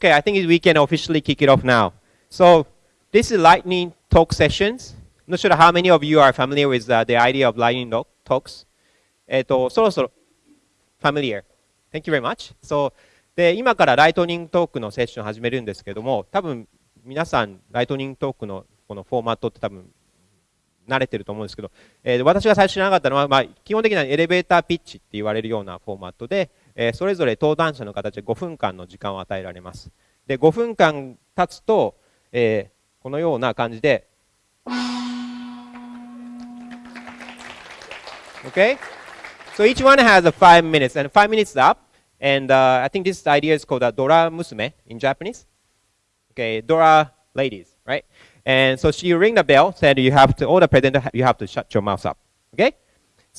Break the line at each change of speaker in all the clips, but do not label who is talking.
Okay, I think we can officially kick it off now. So this is lightning talk sessions. I'm not sure how many of you are familiar with uh, the idea of lightning talks. えっと、そろそろ familiar. Thank you very much. So で今からライトニングトークのセッションを始めるんですけども、多分皆さんライトニングトークのこのフォーマットって多分慣れてると思うんですけど、えー、私が最初知らなかったのは、まあ、基本的にはエレベーターピッチって言われるようなフォーマットで、えー、それぞれ登壇者の形で5分間の時間を与えられます。で、5分間経つと、えー、このような感じで、Okay? So each one has a five minutes, and five minutes up. And uh, I think this idea is called a Dora Musume in Japanese. Okay, Dora ladies, right? And so she ring the bell, said you have to, all the presenter, you have to shut your mouth up. Okay?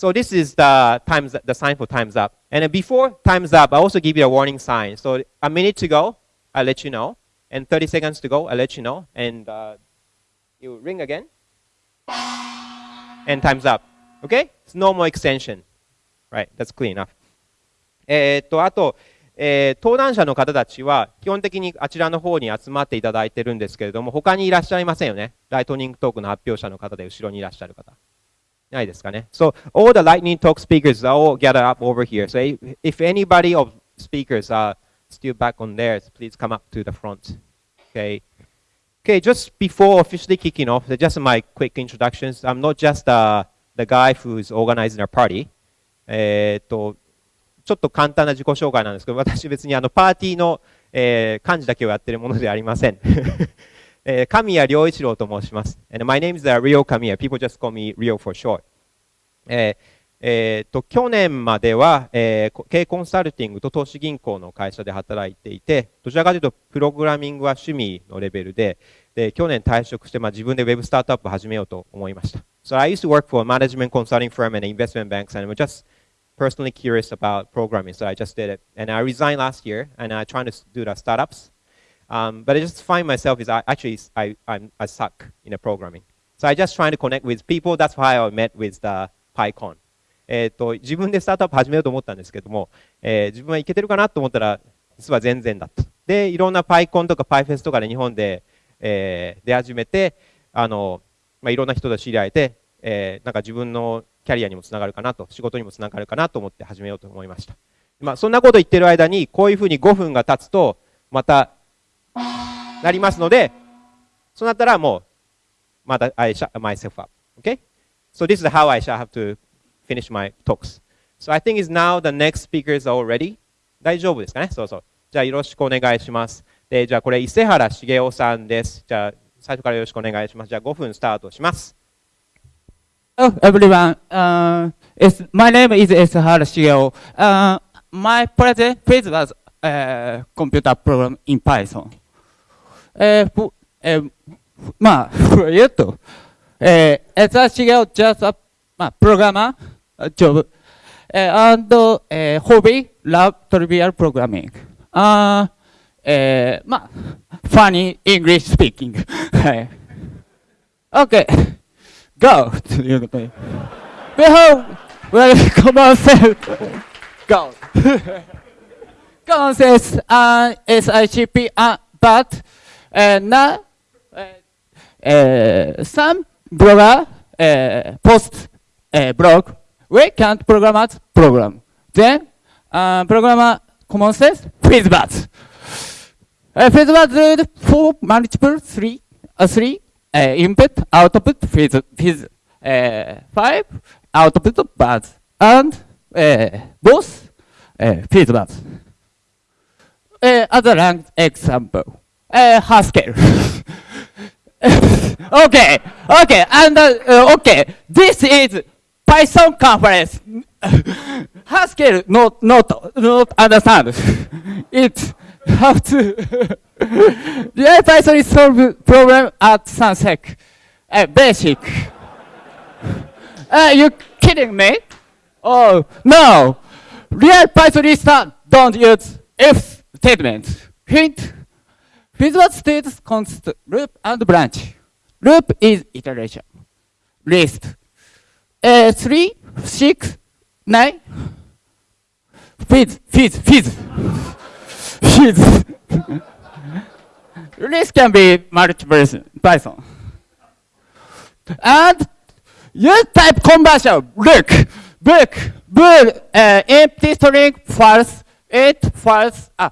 So this is the times, the sign for time's up. And before time's up, I also give you a warning sign. So a minute to go, I'll let you know. And 30 seconds to go, I'll let you know. And uh, you ring again. And time's up. Okay? It's no more extension. Right, that's clear enough. え、っと、あと、えー、登壇者の方たちは基本的にあちらの方に集まっていただいてるんですけれども、他にいらっしゃいませんよね。ライトニングトークの発表者の方で後ろにいらっしゃる方。ないですかね。So, all the lightning talk speakers are all gathered up over here. So, if anybody of speakers are still back on theirs, please come up to the front. Okay. Okay, just before officially kicking off, just my quick introductions. I'm not just uh, the guy who's organizing our party. えっと、ちょっと簡単な自己紹介なんですけど、私別にあのパーティーの、えー、幹事だけをやってるものではありません。えー、神谷良一郎と申します。And my name is Rio Kamiya. People just call me Rio for short. えーえーと、去年までは、えー、経営コンサルティングと投資銀行の会社で働いていて、どちらかというと、プログラミングは趣味のレベルで、で去年退職して、まあ、自分でウェブスタートアップを始めようと思いました。So I used to work for a management consulting firm and investment banks, and I'm just personally curious about programming, so I just did it. And I resigned last year, and I'm trying to do the startups. Um, but I just find myself is I, actually I, I'm, I suck in the programming. So I just trying to connect with people. That's why I met with the PyCon. えっと自分でスタートアップ始めようと思ったんですけども、えー、自分はいけてるかなと思ったら実は全然だった。で、いろんな PyCon とか PyFest とかで日本で、えー、出始めて、あの、まあ、いろんな人と知り合えて、えー、なんか自分のキャリアにもつながるかなと、仕事にもつながるかなと思って始めようと思いました。まあ、そんなこと言ってる間に、こういうふうに5分が経つと、また、なりますので、そうなったらもう、また、I shut myself up. Okay? So this is how I shall have to finish my talks. So I think is now the next speakers are already. 大丈夫ですかねそうそう。じゃあよろしくお願いします。で、じゃあこれ伊勢原茂雄さんです。じゃあ最初からよろしくお願いします。じゃあ5分スタートします。
Hello, everyone. Uh, it's, my name is Esahara Shigeo. Uh, my project phase was uh, computer program in Python. Uh, uh, まあ、言うと、えー、Esahara Shigeo just a まあ、programmer job. Uh, and uh, hobby, love trivial programming. Uh, えー、まあ、funny English speaking. はい。OK! go ということで。Behold, welcome yourself. Go. Go says uh, SICP, uh, but uh, now some blogger post uh, blog, we can't program at program. Then programmer common says Fizzbuzz. Uh, Fizzbuzz for multiple three, uh, three uh, input, output, phase, phase uh, 5, output bars, and uh, both uh, phase. Uh, other example, uh, Haskell. okay, okay, and uh, uh, okay, this is Python conference. Haskell not not not understand. it have to real Python is solve problem at Sunsec. Uh, basic. uh, you kidding me? Oh, no. Real Python don't use if statement. Hint. Visual states const loop and branch. Loop is iteration. List. Uh, three, six, nine. Fizz, fizz. This can be multiple Python. And use type conversion. Look, look, bool, uh, empty string false, it false, ah,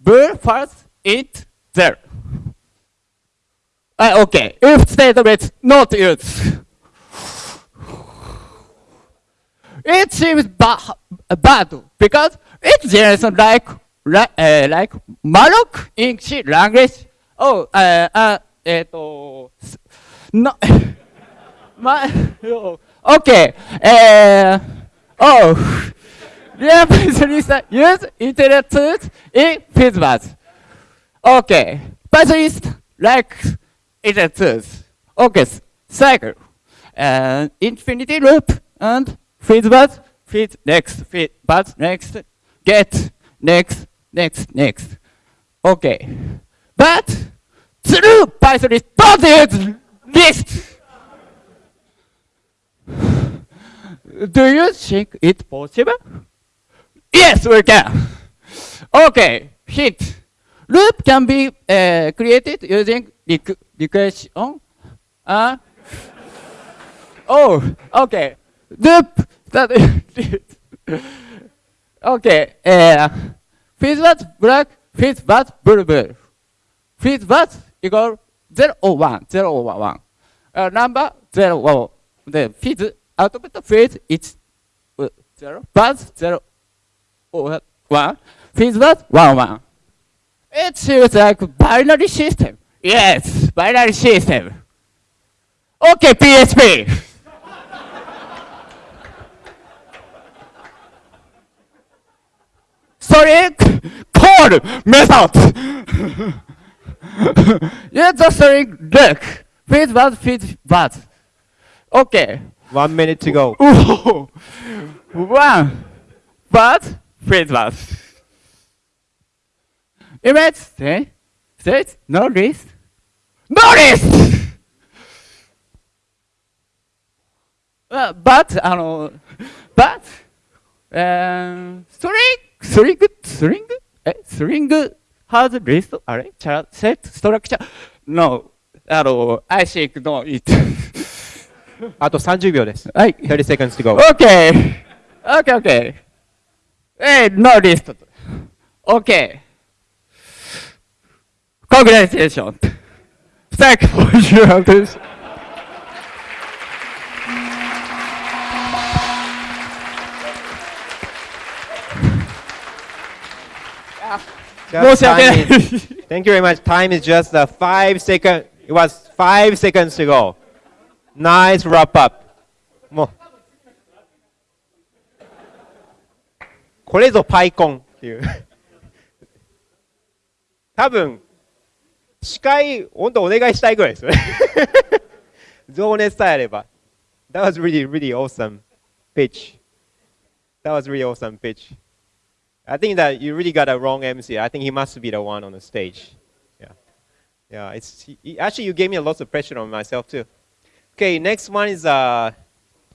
bool false, it there. Uh, okay, if statement not used. It seems ba bad because it generates like like, uh, like in C language. Oh, uh, uh, no. Ma okay. Uh, oh, real use internet tools in Facebook. Okay, Python is like internet tools. Okay, cycle, and infinity loop, and Fizzbuzz, fizz, next, fizz, buzz, next, get, next, next, next. Okay. But true Python use list. Do you think it's possible? Yes, we can. Okay, hint. Loop can be uh, created using rec recursion. Uh, oh, okay. Loop that okay. Uh, Fizzbuzz black, Fizzbuzz blue blue. Fizzbuzz equal 0 or 1, 0 or 1. Uh, number 0 or the fizz output phase is uh, 0, buzz 0 or 1, Fizzbuzz 1 1. It feels like binary system. Yes, binary system. Okay, PHP. Sorry, code method. yeah, the string look. Fit what, fit what. Okay.
One minute to go.
Ooh. One. But, fit what. Image, say, say, no list. No list! Uh, but, あの、but, um, string, string, string, え、string has list? あれチャ set structure? No, あの、I think no, it.
あと30秒です。
はい。
30 seconds to go.
Okay. Okay, okay. Hey, no list. Okay. Congratulations. Thank you for your attention.
Just
申し訳ない
time is- Thank you very much. Time is just uh, five seconds. It was five seconds to go. Nice wrap up. もう。これぞパイコンっていう。多分、 司会、本当お願いしたいぐらいですよね。情熱さえあれば。That was really, really awesome pitch. That was really awesome pitch. I think that you really got a wrong MC. I think he must be the one on the stage. Yeah. Yeah, it's he, he- actually you gave me a lot of pressure on myself too. Okay, next one is uh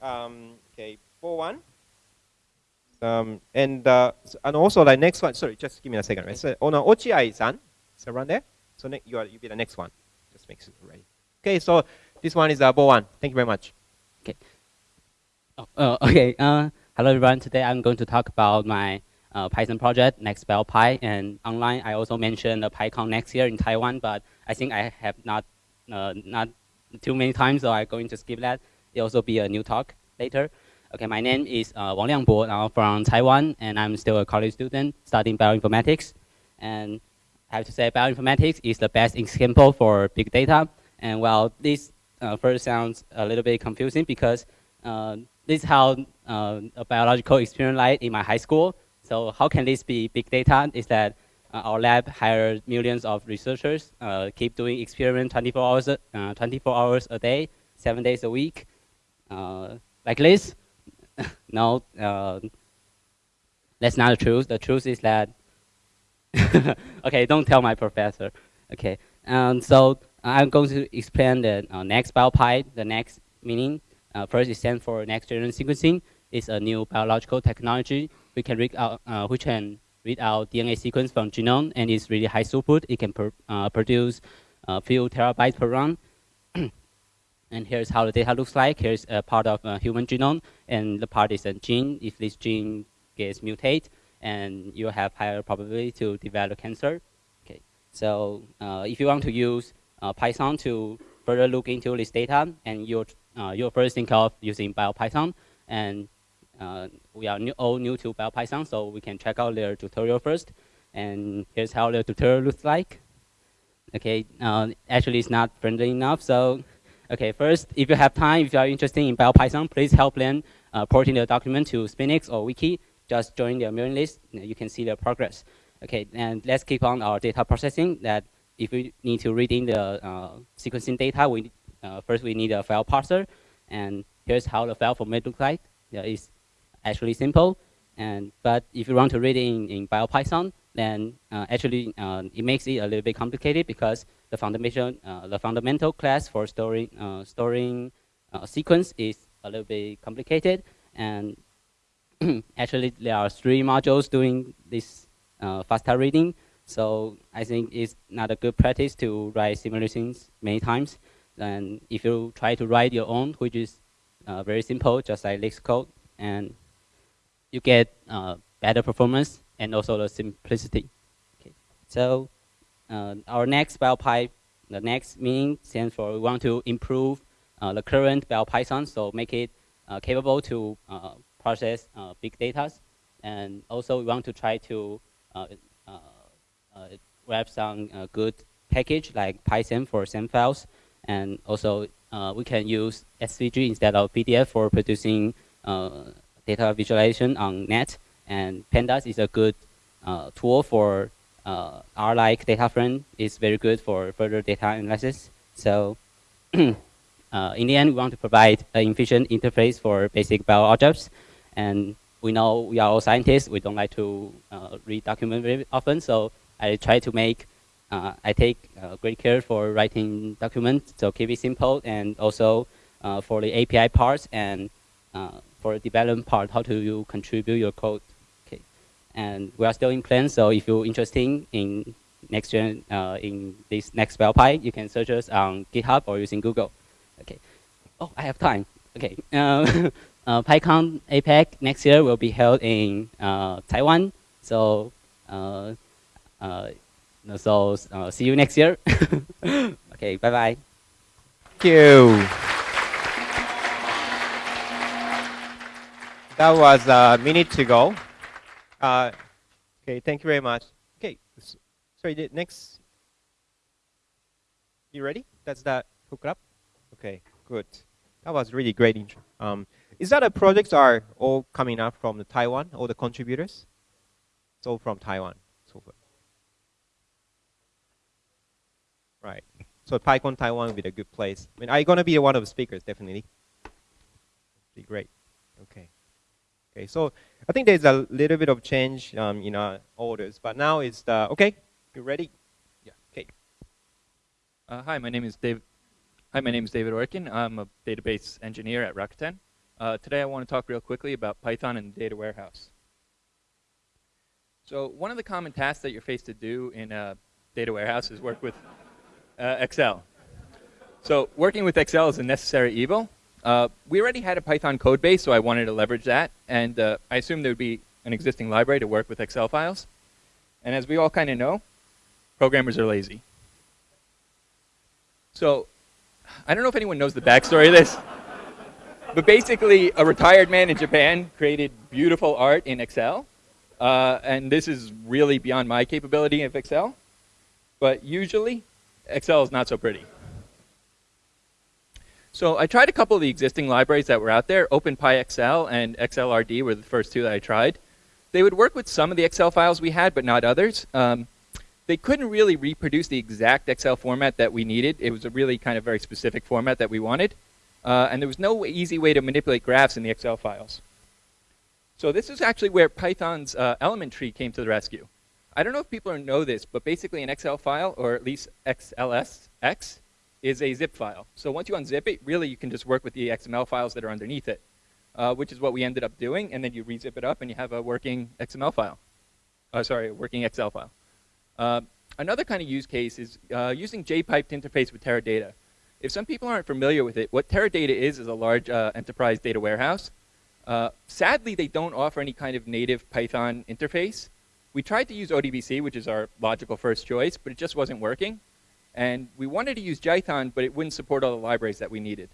um okay, 4-1. Um and uh s- and also like next one, sorry, just give me a second. Right? So on uh, Ochiai-san, is around there. So you are you be the next one. Just makes it ready. Okay, so this one is uh Bo1. Thank you very much. Okay.
Oh, uh, okay. Uh, hello, everyone. Today I'm going to talk about my uh, Python project, Nextbell Pi. And online, I also mentioned the PyCon next year in Taiwan, but I think I have not uh, not too many times, so I'm going to skip that. It'll also be a new talk later. Okay, my name is uh, Wang Liangbo. I'm from Taiwan, and I'm still a college student studying bioinformatics. And I have to say, bioinformatics is the best example for big data. And while this uh, first sounds a little bit confusing because uh, this is how uh, a biological experiment like in my high school. So how can this be big data? Is that uh, our lab hired millions of researchers, uh, keep doing experiment 24 hours, a- uh, 24 hours a day, seven days a week, like this? no, that's not the truth. The truth is that okay, don't tell my professor. Okay, um, so I'm going to explain the uh, next biopi. The next meaning uh, first it stands for next generation sequencing. It's a new biological technology we can rig out, uh, which can read out DNA sequence from genome, and it's really high throughput. It can uh, produce a few terabytes per run. and here's how the data looks like. Here's a part of a human genome, and the part is a gene. If this gene gets mutated, and you have higher probability to develop cancer. Okay, so uh, if you want to use uh, Python to further look into this data, and you uh, you first think of using BioPython, and uh, we are new, all new to BioPython, so we can check out their tutorial first. And here's how the tutorial looks like. Okay, uh, actually it's not friendly enough, so okay, first, if you have time, if you are interested in BioPython, please help them uh, porting the document to Sphinx or Wiki. Just join their mailing list, you can see the progress. Okay, and let's keep on our data processing. That if we need to read in the uh, sequencing data, we uh, first we need a file parser, and here's how the file format looks like. Yeah, it's actually simple, and but if you want to read it in, in BioPython, then uh, actually uh, it makes it a little bit complicated because the fundamental uh, the fundamental class for storing uh, storing sequence is a little bit complicated, and actually there are three modules doing this FASTA reading. So I think it's not a good practice to write similar things many times. And if you try to write your own, which is uh, very simple, just like LeetCode, and you get uh, better performance and also the simplicity. Okay. So uh, our next BioPy, the next meaning stands for we want to improve uh, the current bell BioPython, so make it uh, capable to uh, process big data. And also we want to try to grab some good package like Python for SAM files and also uh, we can use SVG instead of PDF for producing uh, data visualization on net. And Pandas is a good uh, tool for uh, R-like data frame. It's very good for further data analysis. So uh, in the end, we want to provide an efficient interface for basic bio objects. And we know we are all scientists. We don't like to uh, read documents very often. So I try to make uh, I take uh, great care for writing documents, so keep it simple, and also uh, for the API parts and for the development part, how do you contribute your code? Okay, and we are still in plan. So if you're interested in next gen in this next BioPy, you can search us on GitHub or using Google. Okay. Oh, I have time. Okay. Uh, uh, PyCon APAC next year will be held in uh, Taiwan. So so uh, see you next year. okay, bye bye.
Thank you. That was a minute to go. Uh, okay, thank you very much. Okay, sorry, next. You ready? That's that hook up? Okay, good. That was really great. Um, is that the projects are all coming up from the Taiwan, all the contributors? It's all from Taiwan. So far. Right. So PyCon Taiwan would be a good place. I mean, are you going to be one of the speakers? Definitely. Be great. Okay. Okay. So I think there's a little bit of change um, in our orders, but now it's the okay. You ready?
Yeah.
Okay.
Uh, hi, my name is David. Hi, my name is David Orkin. I'm a database engineer at Rakuten. Uh, today I want to talk real quickly about Python and the data warehouse. So one of the common tasks that you're faced to do in a data warehouse is work with uh, Excel. So working with Excel is a necessary evil. Uh, we already had a Python code base, so I wanted to leverage that. And uh, I assumed there would be an existing library to work with Excel files. And as we all kind of know, programmers are lazy. So I don't know if anyone knows the backstory of this. But basically, a retired man in Japan created beautiful art in Excel. Uh, and this is really beyond my capability of Excel. But usually, Excel is not so pretty. So I tried a couple of the existing libraries that were out there. OpenPyXL and XLRD were the first two that I tried. They would work with some of the Excel files we had, but not others. Um, they couldn't really reproduce the exact Excel format that we needed. It was a really kind of very specific format that we wanted. Uh, and there was no easy way to manipulate graphs in the Excel files. So this is actually where Python's uh, element tree came to the rescue. I don't know if people know this, but basically an Excel file, or at least XLSX, is a zip file. So once you unzip it, really you can just work with the XML files that are underneath it, uh, which is what we ended up doing. And then you rezip it up and you have a working XML file. uh, sorry, a working Excel file. Uh, another kind of use case is uh, using JPype to interface with Teradata. If some people aren't familiar with it, what Teradata is is a large uh, enterprise data warehouse. Uh, sadly, they don't offer any kind of native Python interface. We tried to use ODBC, which is our logical first choice, but it just wasn't working. And we wanted to use Jython, but it wouldn't support all the libraries that we needed.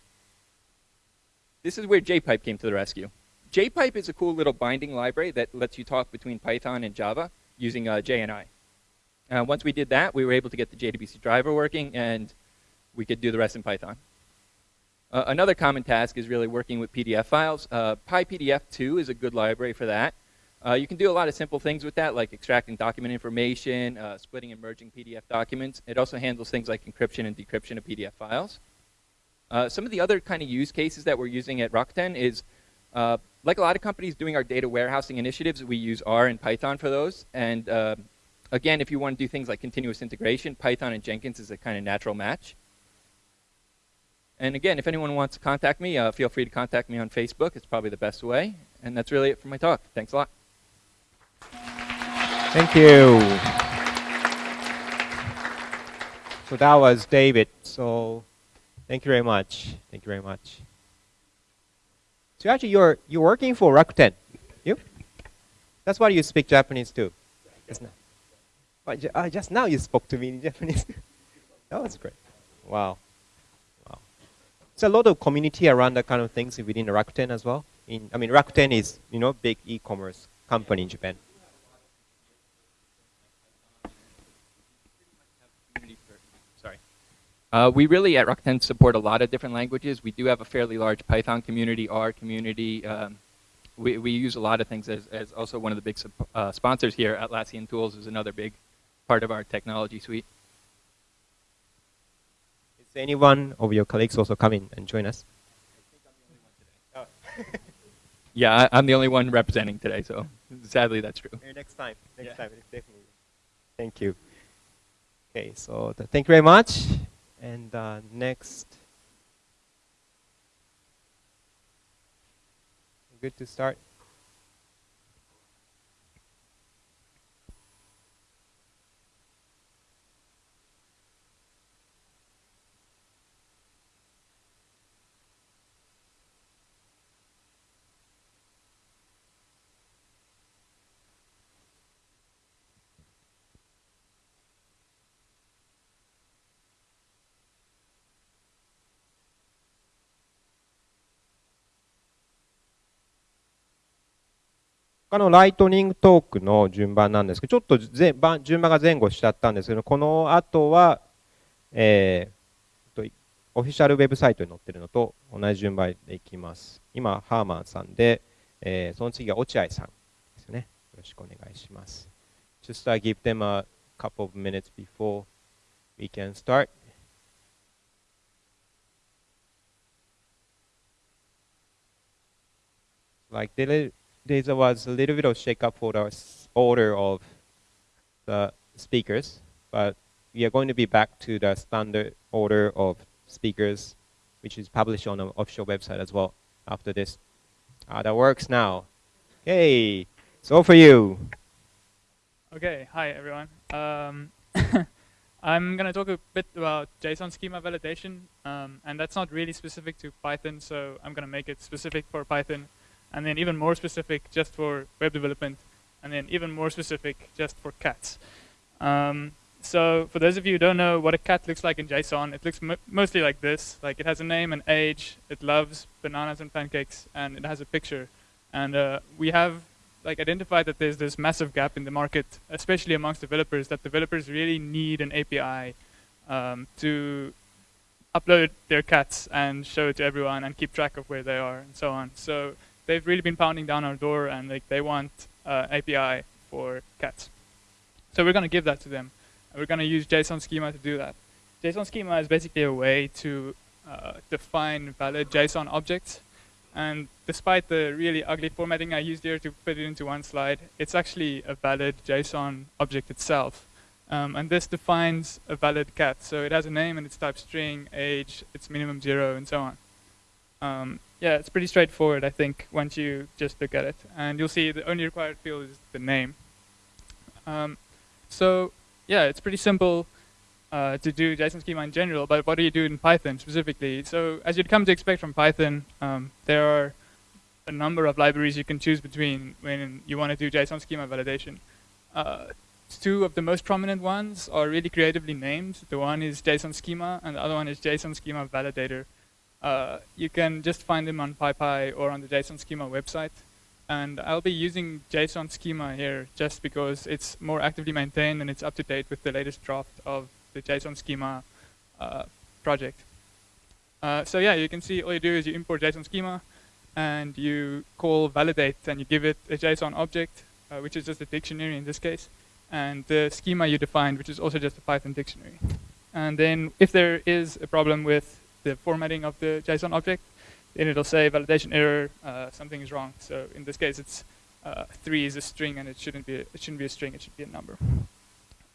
This is where JPype came to the rescue. JPype is a cool little binding library that lets you talk between Python and Java using uh, JNI. Uh, once we did that, we were able to get the JDBC driver working, and we could do the rest in Python. Uh, another common task is really working with PDF files. Uh, PyPDF2 is a good library for that. Uh, you can do a lot of simple things with that, like extracting document information, uh, splitting and merging PDF documents. It also handles things like encryption and decryption of PDF files. Uh, some of the other kind of use cases that we're using at Rakuten is, uh, like a lot of companies doing our data warehousing initiatives, we use R and Python for those. And again, if you want to do things like continuous integration, Python and Jenkins is a kind of natural match. And again, if anyone wants to contact me, uh, feel free to contact me on Facebook. It's probably the best way. And that's really it for my talk. Thanks a lot.
Thank you. So that was David. So thank you very much. Thank you very much. So actually, you're you're working for Rakuten. You? That's why you speak Japanese too. Just now. But uh, just now you spoke to me in Japanese. that was great. Wow. Wow. It's a lot of community around that kind of things within Rakuten as well. In I mean, Rakuten is you know big e-commerce company in Japan.
Uh, we really at Rakuten support a lot of different languages. We do have a fairly large Python community, R community. Um, we, we use a lot of things as, as also one of the big uh, sponsors here. Atlassian Tools is another big part of our technology suite.
Is anyone of your colleagues also coming and join us?
Yeah, I, I'm the only one representing today, so sadly that's true.
Maybe next time. Next
Yeah.
time, definitely. Thank you. Okay, so th- thank you very much. And uh, next, good to start. 他のライトニングトークの順番なんですけど、ちょっとぜ番順番が前後しちゃったんですけど、この後は、えー、とオフィシャルウェブサイトに載ってるのと同じ順番でいきます。今、ハーマンさんで、えーその次は落合さんですね。よろしくお願いします。Just uh, give them a couple of minutes before we can start. Like there, there was a little bit of shake up for the order of the speakers, but we are going to be back to the standard order of speakers, which is published on the official website as well after this. Ah, that works now. Okay, all for you.
Okay, hi everyone. Um, I'm going to talk a bit about JSON schema validation, um, and that's not really specific to Python, so I'm going to make it specific for Python, and then even more specific just for web development, and then even more specific just for cats. Um, so for those of you who don't know what a cat looks like in JSON, it looks mo- mostly like this. Like it has a name and age, it loves bananas and pancakes, and it has a picture. And uh, we have like identified that there's this massive gap in the market, especially amongst developers, that developers really need an API um, to upload their cats and show it to everyone and keep track of where they are and so on. So they've really been pounding down our door and like they want uh, API for cats. So we're going to give that to them. And we're going to use JSON schema to do that. JSON schema is basically a way to uh, define valid JSON objects and despite the really ugly formatting I used here to put it into one slide, it's actually a valid JSON object itself. Um, and this defines a valid cat. So it has a name and its type string, age, its minimum zero, and so on. Um, yeah, it's pretty straightforward, I think, once you just look at it. And you'll see the only required field is the name. Um, so yeah, it's pretty simple uh, to do JSON schema in general, but what do you do in Python specifically? So as you'd come to expect from Python, um, there are a number of libraries you can choose between when you want to do JSON schema validation. Uh, two of the most prominent ones are really creatively named. The one is JSON schema, and the other one is JSON schema validator. Uh, you can just find them on PyPI or on the JSON schema website. And I'll be using JSON schema here just because it's more actively maintained and it's up to date with the latest draft of the JSON schema uh, project. Uh, so yeah, you can see all you do is you import JSON schema and you call validate and you give it a JSON object, uh, which is just a dictionary in this case, and the schema you defined, which is also just a Python dictionary. And then if there is a problem with the formatting of the JSON object, then it'll say validation error, uh, something is wrong. So in this case, it's uh, three is a string, and it shouldn't be a, it shouldn't be a string. It should be a number.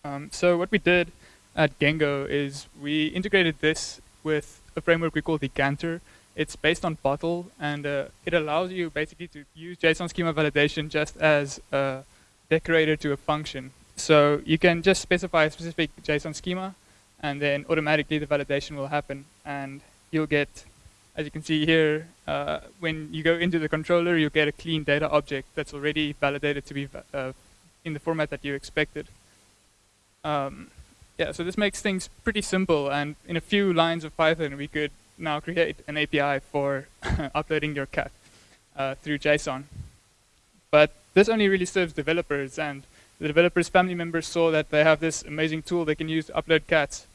Um, so what we did at Gengo is we integrated this with a framework we call the Decanter. It's based on Bottle, and uh, it allows you basically to use JSON schema validation just as a decorator to a function. So you can just specify a specific JSON schema, and then automatically the validation will happen, and you'll get as you can see here, uh, when you go into the controller, you'll get a clean data object that's already validated to be uh, in the format that you expected. Um, yeah, so this makes things pretty simple, and in a few lines of Python, we could now create an API for uploading your cat uh, through JSON. But this only really serves developers, and the developers' family members saw that they have this amazing tool they can use to upload cats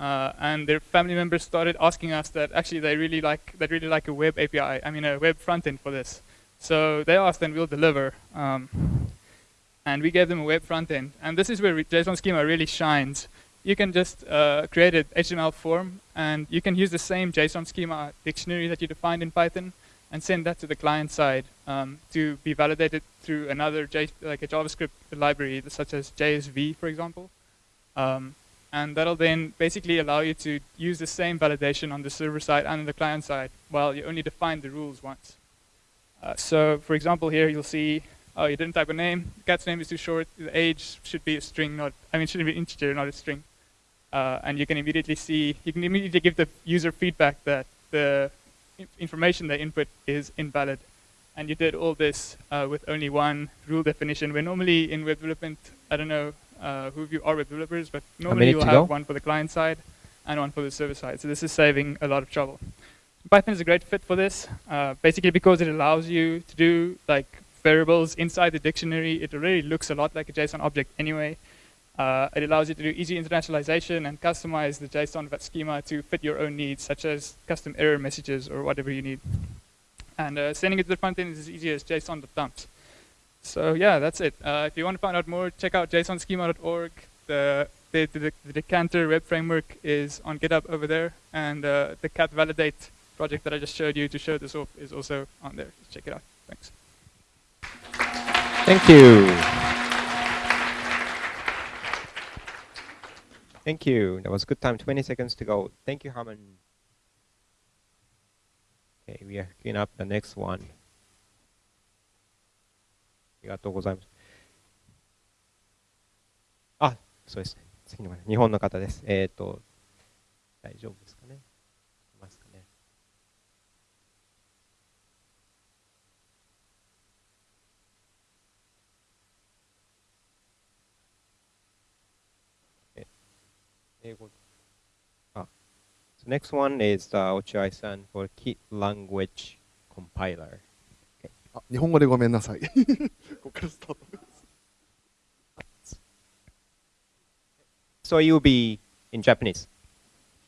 uh, and their family members started asking us that actually they really like they really like a web API, I mean a web front end for this. So they asked and we'll deliver. Um, and we gave them a web front end. And this is where JSON schema really shines. You can just uh, create an HTML form and you can use the same JSON schema dictionary that you defined in Python and send that to the client side um, to be validated through another J like a JavaScript library such as JSV, for example. Um, and that'll then basically allow you to use the same validation on the server side and on the client side while you only define the rules once. Uh, so for example here you'll see, oh you didn't type a name, the cat's name is too short, the age should be a string, not, I mean should be integer, not a string. Uh, and you can immediately see, you can immediately give the user feedback that the information they input is invalid. And you did all this uh, with only one rule definition, where normally in web development, I don't know, uh, who of you are web developers, but normally you'll have
go?
one for the client side and one for the server side. So this is saving a lot of trouble. Python is a great fit for this, uh, basically because it allows you to do like variables inside the dictionary. It already looks a lot like a JSON object anyway. Uh, it allows you to do easy internationalization and customize the JSON schema to fit your own needs, such as custom error messages or whatever you need. And uh, sending it to the front end is as easy as JSON.dumps. So yeah, that's it. Uh, if you want to find out more, check out jsonschema.org. The, the, the, the, Decanter web framework is on GitHub over there, and uh, the cat validate project that I just showed you to show this off is also on there. Check it out. Thanks.
Thank you. Thank you. That was a good time. 20 seconds to go. Thank you, Harman. Okay, we are cleaning up the next one. ありがとうございます。あ、そうですね。次の方、日本の方です。えっ、ー、と、大丈夫ですかね？いますかね？英語。あ、So next one is、uh, Ochiai-san for Key Language Compiler.
あ日本語でごめんなさい。ここからスタート。
So you'll be in Japanese.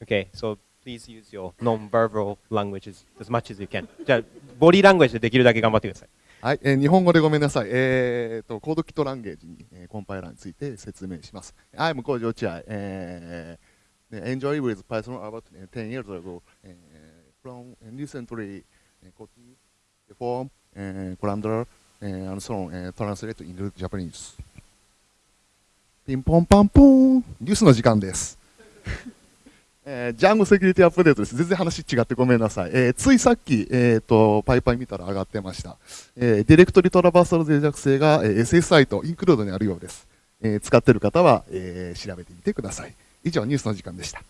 Okay, so please use your non-verbal languages as much as you can. じゃあ、ボディーラングエージでできるだけ頑張ってください。
はい、えー、日本語でごめんなさい。えー、と、コードキットランゲージに、えー、コンパイラーについて説明します。I'm 工場地合。えー、enjoy with Python about 10 years ago. えー、from recently, copy the form uh, colander, and so on, uh, translate into Japanese. ピンポンパンポーンニュースの時間です。えー、ジャンゴセキュリティアップデートです。全然話違ってごめんなさい。えー、ついさっき、えーと、パイパイ見たら上がってました。えー、ディレクトリトラバーサル脆弱性が、えー、SSI とインクルードにあるようです。えー使ってる方は、えー調べてみてください。以上、ニュースの時間でした。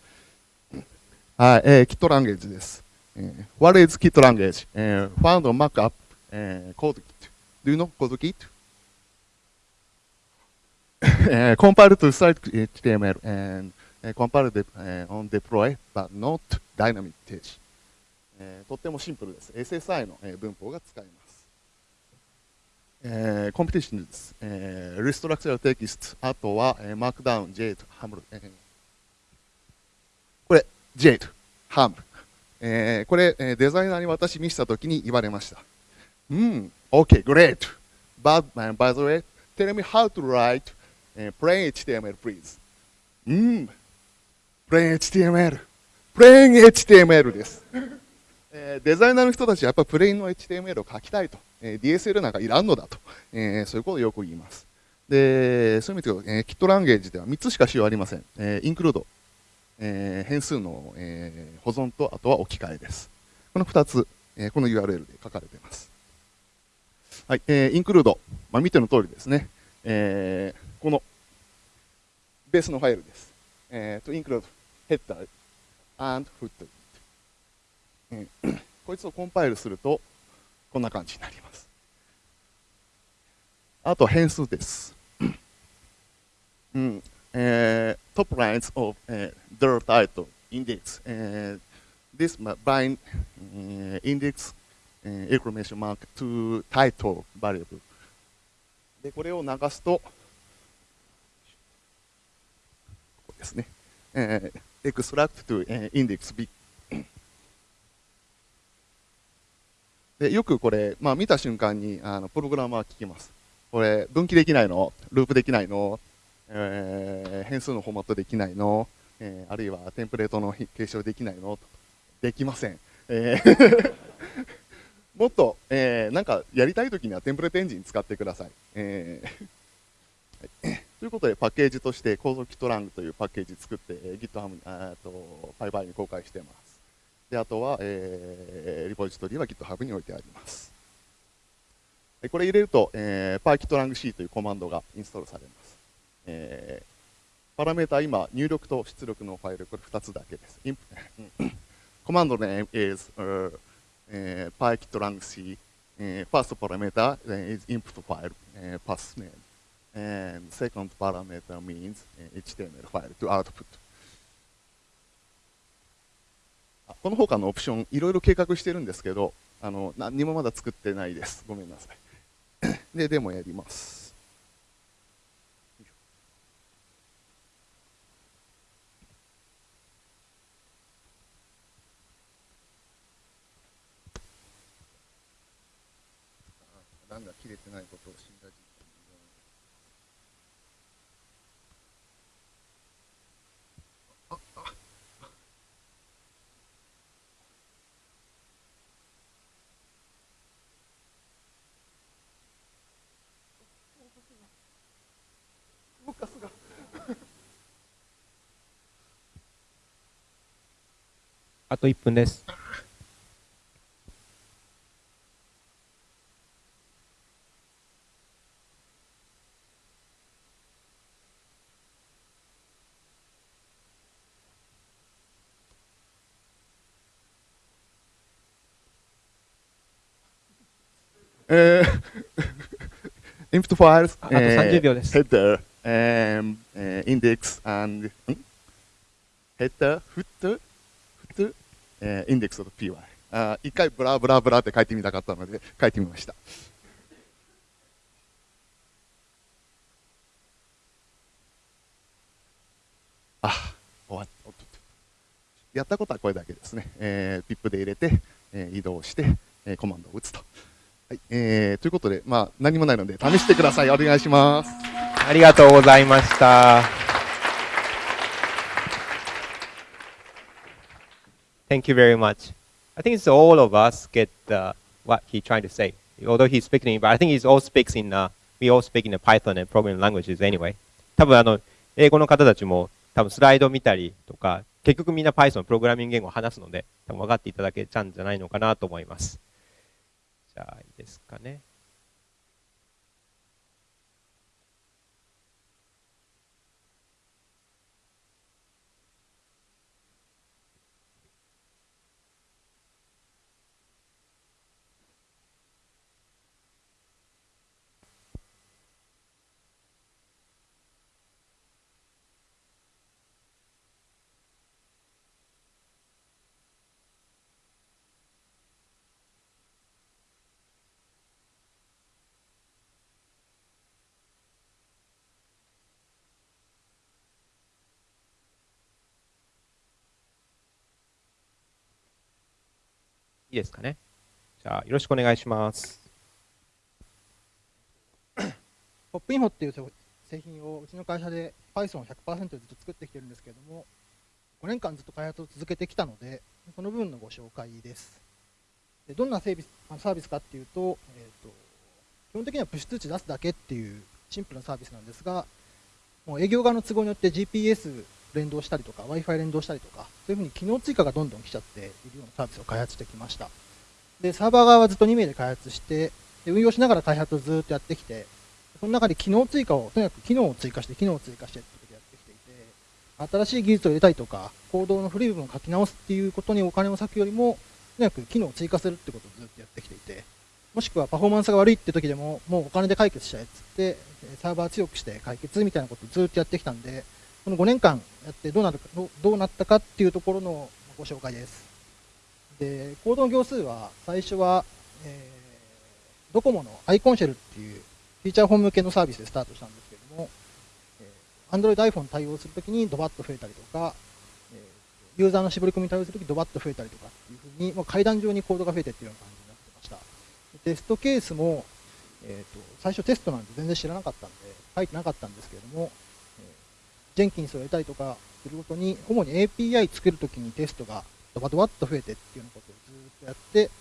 はい、えー、Kit Language です。えー What is Kit Language?、えー Found on Markup、えー Code Kit. Do you know Code Kit? えー compile to static HTML and えー compile de- えー on deploy but not dynamic 停止、えーとってもシンプルです。SSI の、えー文法が使えます。えーコンピティションです。えー、Restructure Text、あとは、えー、Markdown、J と HAML、えーこれ、J と HAML。えーこれ、えーデザイナーに私見せたときに言われました。うん、OK, great. But, uh, by the way, tell me how to write、uh, plain HTML, please. うん、plain HTML。plain HTML です。えーデザイナーの人たちはやっぱりプレインの HTML を書きたいと、えー DSL なんかいらんのだと、えーそういうことをよく言います。で、そういう意味で、えー、Kit ランゲージでは3つしか仕様ありません。えー、インクルード、えー変数の、えー保存と、あとは置き換えです。この2つ、えーこの URL で書かれています。はい、えーインクルード、まあ、見ての通りですね、えーこのベースのファイルです。えーと、インクルード、ヘッダー、and foot。えー こいつをコンパイルすると、こんな感じになります。あと変数です。うんえー、top lines of、えー the title index、えー this bind、えー index、えー exclamation mark to title variable でこれを流すとここですね、えー extract to、えー index b でよくこれ、まあ、見た瞬間にあのプログラマー聞きます。これ、分岐できないの？ループできないの、えー変数のフォーマットできないの、えーあるいはテンプレートの継承できないの？できません。えーもっと、えーなんかやりたいときにはテンプレートエンジン使ってください。えーはいということで、パッケージとして、構造キットラングというパッケージ作って、えー GitHub に、あと、パイパイに公開しています。で、あとは、えーリポジトリは GitHub に置いてあります。これ入れると、えー、PyKitLangC というコマンドがインストールされます。えーパラメータ今、入力と出力のファイル、これ2つだけです。インコマンド name is、uh, えー PyKitLangC、えー first parameter is input file、uh, path name and second parameter means、uh, HTML file to output この他のオプションいろいろ計画してるんですけどあの何にもまだ作ってないですごめんなさいででもやりますさすが。
あと1分です。
えー、イン
プットファイルス、あと30秒です。
えー um, uh, index and ん header foot, footer、えー index と py. あー一回ブラブラブラって書いてみたかったので書いてみました。あ終わっおっとっとやったことはこれだけですね、えー、ピップで入れて、えー移動して、えーコマンドを打つと。はい、えーということで、まあ、何もないので試してください。お願いします。
ありがとうございました。Thank you very much. I think it's all of us get uh, what he's trying to say. Although he's speaking, but I think he's all speaks in, uh, we all speak in the Python and programming languages anyway. 多分あの、英語の方たちも多分スライド見たりとか、結局みんな Python プログラミング言語を話すので、多分分かっていただけちゃうんじゃないのかなと思います。じゃあ、いいですかね。いいですかね。じゃあ、よろしくお願いします。
ポップインフォっていう製品をうちの会社で Python100% でずっと作ってきてるんですけれども、5年間ずっと開発を続けてきたので、その部分のご紹介です。でどんなサービスサービスかっていうと,、えー、と、基本的にはプッシュ通知出すだけっていうシンプルなサービスなんですが、もう営業側の都合によって GPS 連動したりとか、Wi-Fi 連動したりとか、そういうふうに機能追加がどんどん来ちゃっているようなサービスを開発してきました。で、サーバー側はずっと2名で開発して、で運用しながら開発をずっとやってきて、その中で機能追加を、とにかく機能を追加して、機能を追加してってことやってきていて、新しい技術を入れたりとか、コードの古い部分を書き直すっていうことにお金を割くよりも、とにかく機能を追加するってことをずっとやってきていて、もしくはパフォーマンスが悪いって時でも、もうお金で解決したいっつって、サーバー強くして解決みたいなことをずっとやってきたんで、この5年間やってどうなるかどうなったかっていうところのご紹介です。で、コードの行数は、最初は、えードコモのアイコンシェルっていうフィーチャーフォン向けのサービスでスタートしたんですけども、えー Android、iPhone 対応するときにドバッと増えたりとか、えユーザーの絞り込みに対応するときドバッと増えたりとかっていうふうに、もう階段状にコードが増えてっていうような感じになってました。テストケースも、えーと最初テストなんて全然知らなかったんで、書いてなかったんですけれども、ジェンキンスを入れたりとかするごとに、主に API 作るときにテストがドバドバっと増えてっていうようなことをずっとやって、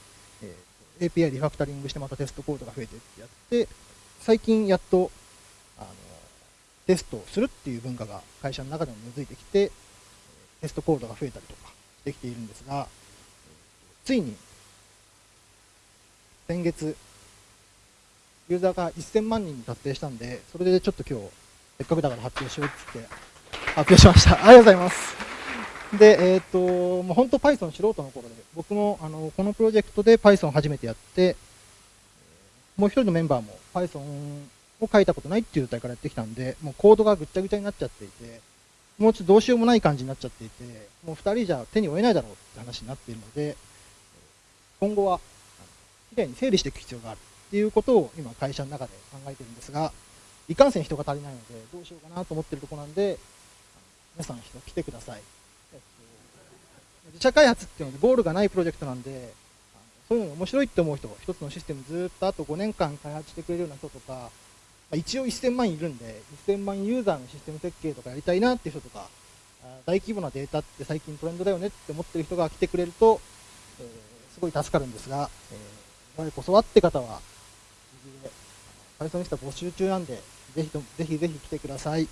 えー API リファクタリングしてまたテストコードが増えてってやって、最近やっとあのテストをするっていう文化が会社の中でも根付いてきて、テストコードが増えたりとかできているんですが、ついに先月、ユーザーが1000万人に達成したんで、それでちょっと今日、せっかくだから発表しようっつって発表しました。ありがとうございます。で、えっ、と、もう本当 Python 素人の頃で、僕もあのこのプロジェクトで Python を初めてやって、もう一人のメンバーも Python を書いたことないっていう状態からやってきたんで、もうコードがぐっちゃぐちゃになっちゃっていて、もうちょっとどうしようもない感じになっちゃっていて、もう二人じゃ手に負えないだろうって話になっているので、今後は、きれいに整理していく必要があるっていうことを今会社の中で考えてるんですが、いかんせん人が足りないので、どうしようかなと思ってるとこなんで、皆さん人来てください。えっと自社開発っていうのでゴールがないプロジェクトなんで、そういうのが面白いって思う人、一つのシステムずっとあと5年間開発してくれるような人とか、まあ一応1000万いるんで、1000万ユーザーのシステム設計とかやりたいなっていう人とか、大規模なデータって最近トレンドだよねって思ってる人が来てくれると、えーすごい助かるんですが、えー、我こそはって方は、パイソニスタ募集中なんで、ぜひとぜひぜひ来てください。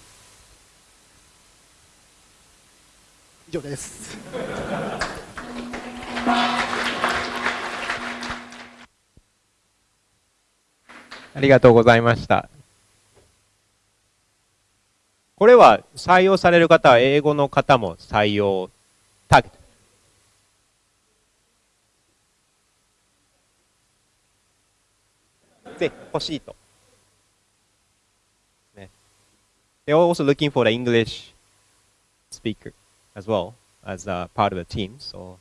以上です。
ありがとうございました。これは採用される方は英語の方も採用ターゲット。で、欲しいと。they're also looking for the English speaker as well as uh, part of the team. So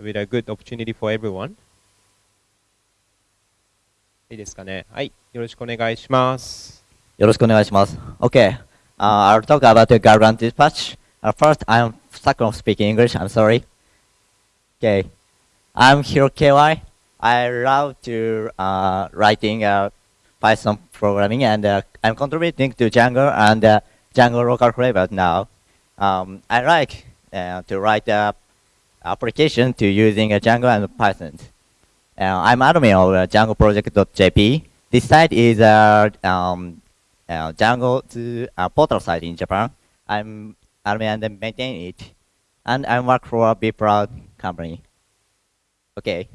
with a good opportunity for everyone. いいですかね。はい。よろしくお願いします。
よろしくお願いします。Okay.、Uh, I'll talk about the Gargant dispatch.、Uh, first, I'm stuck on speaking English. I'm sorry. Okay. I'm Hiro KY. I love to uh, writing a Python programming, and uh, I'm contributing to Django and uh, Django local flavor now. Um, I like uh, to write uh, application to using uh, Django and Python. Uh, I'm admin of uh, DjangoProject.jp. This site is a um, Django to, portal site in Japan. I'm admin and maintain it, and I work for a BeProud company. Okay.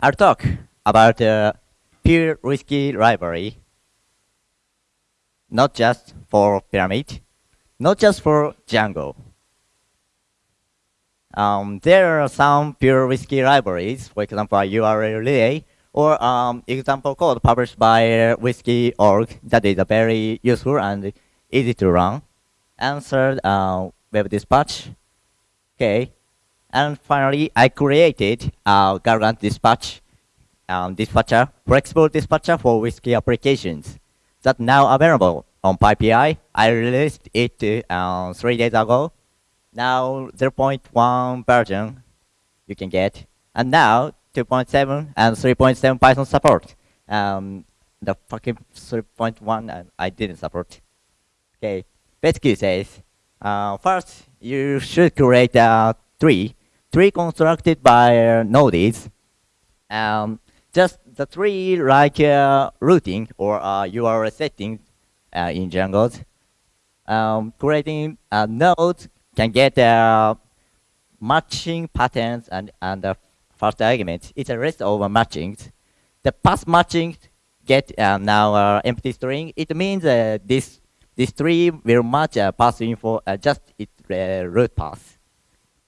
I'll talk about pure WSGI library. Not just for Pyramid, not just for Django. Um, there are some pure WSGI libraries, for example, URL relay, or um, example code published by uh, wsgi.org that is uh, very useful and easy to run. And third, uh, web dispatch. Okay. And finally, I created a Gargant dispatch um, dispatcher, flexible dispatcher for WSGI applications that now available on PyPI. I released it uh, three days ago. Now 0.1 version you can get. And now 2.7 and 3.7 Python support. Um, the fucking 3.1 uh, I didn't support. Okay, basically says, uh, first you should create a tree, tree constructed by uh, nodes. Um, just the three like uh, routing or uh, URL setting uh, in Django. Um, creating a node can get uh, matching patterns and, and uh, first argument. It's a list of matchings. The path matching get uh, now empty string. It means this this tree will match uh, path info just its root path.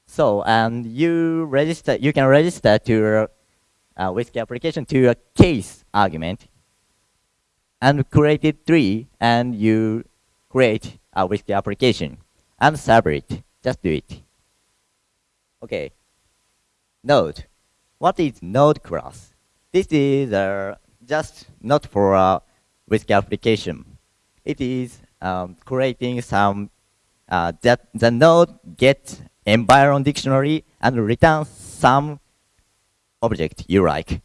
So and you register, you can register to uh, with the application to a case argument and created three and you create a with the application and serve it. Just do it. Okay. Node. What is node class? This is uh, just not for a WSGI application. It is um, creating some uh, that the node gets environ dictionary and returns some object you like.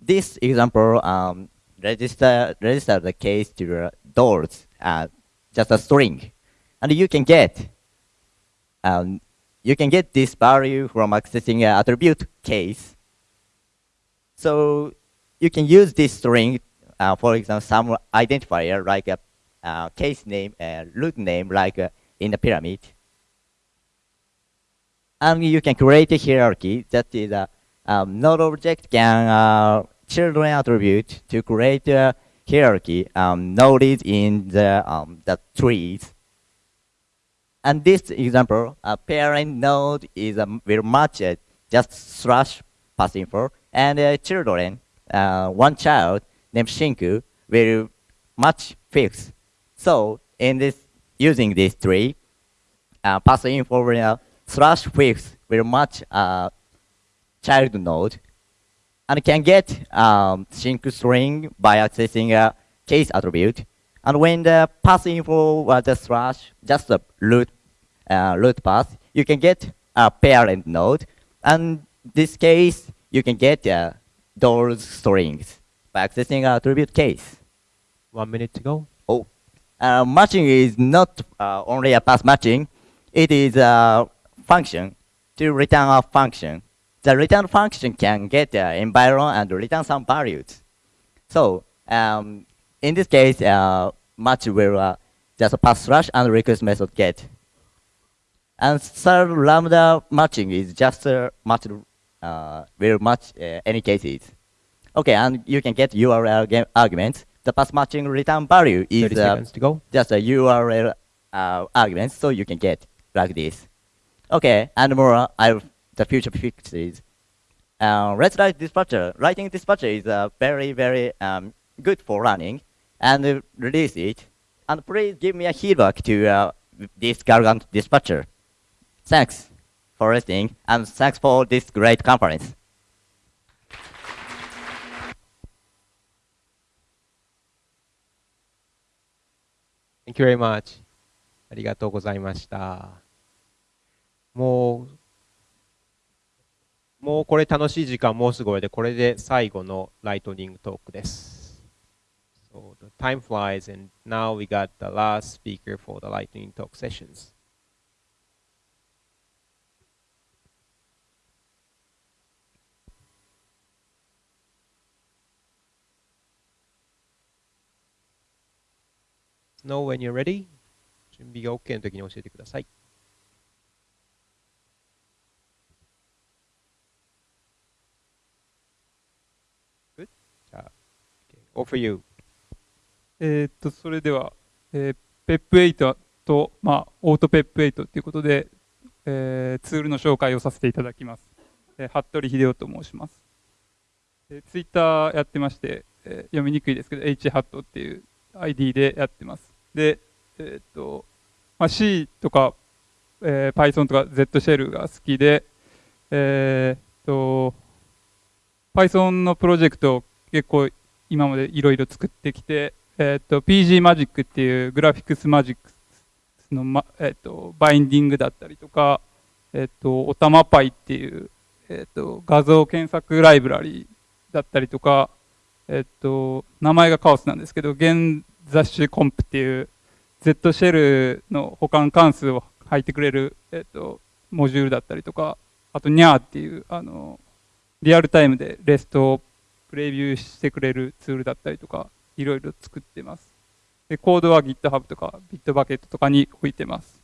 This example um, register register the case to uh, doors, uh, just a string, and you can get um, you can get this value from accessing an attribute case. So you can use this string, uh, for example, some identifier like a uh, case name and root name like uh, in the pyramid. And you can create a hierarchy that is a um, node object can uh, children attribute to create a hierarchy um, nodes in the um, the trees. And this example, a parent node is um, will match it just slash path info, and uh, children, uh, one child named Shinku will match fix. So in this using this tree, uh, path info will, uh, slash fix will match uh, child node, and can get um, Shinku string by accessing a case attribute. And when the path info was the slash, just the root, uh, root path, you can get a parent node. And this case, you can get uh, those strings by accessing a attribute case.
One minute to go.
Oh, uh, matching is not uh, only a path matching. It is a function to return a function. The return function can get the environ and return some values. So um, in this case, uh, match will uh, just pass slash and request method get. And third lambda matching is just uh, match uh, will match uh, any cases. Okay, and you can get URL game arguments. The path matching return value is uh,
to go.
just a URL uh, argument, so you can get like this. Okay, and more, I the future fixes. Uh, let's write dispatcher. Writing dispatcher is uh, very, very um, good for running, and uh, release it. And please give me a feedback to uh, this Gargant dispatcher. Thanks for listening, and thanks for this great conference.
Thank you very much. ありがとうございました。もう、 もうこれ楽しい時間もうすぐ終わりで、これで最後のライトニングトークです。So the time flies and now we got the last speaker for the lightning talk sessions. Know when you're ready. 準備が OK の時に教えてください。Good? じゃあ、offer you?
えっと、それでは、えー、PEP8 と、まあ、オート PEP8 ということで、えーツールの紹介をさせていただきます。えー服部秀夫と申します。えー、ツイッターやってまして、えー読みにくいですけど、HHAT っていう ID でやってます。で、えーっと、まあ、C とか、えー Python とか Z シェルが好きで、えーっと、Python のプロジェクトを結構今までいろいろ作ってきて、えーっと PG マジックっていうグラフィックスマジックの、まえーとバインディングだったりとか、えっと、おたまパイっていう、えっと、画像検索ライブラリーだったりとか、えっと、名前がカオスなんですけど、現雑種コンプっていう、Z シェルの保管関数を入ってくれる、えっと、モジュールだったりとか、あと、ニャーっていう、あの、リアルタイムでレストをプレビューしてくれるツールだったりとか、いろいろ作ってます。で、コードは GitHub とか Bitbucket とかに置いてます。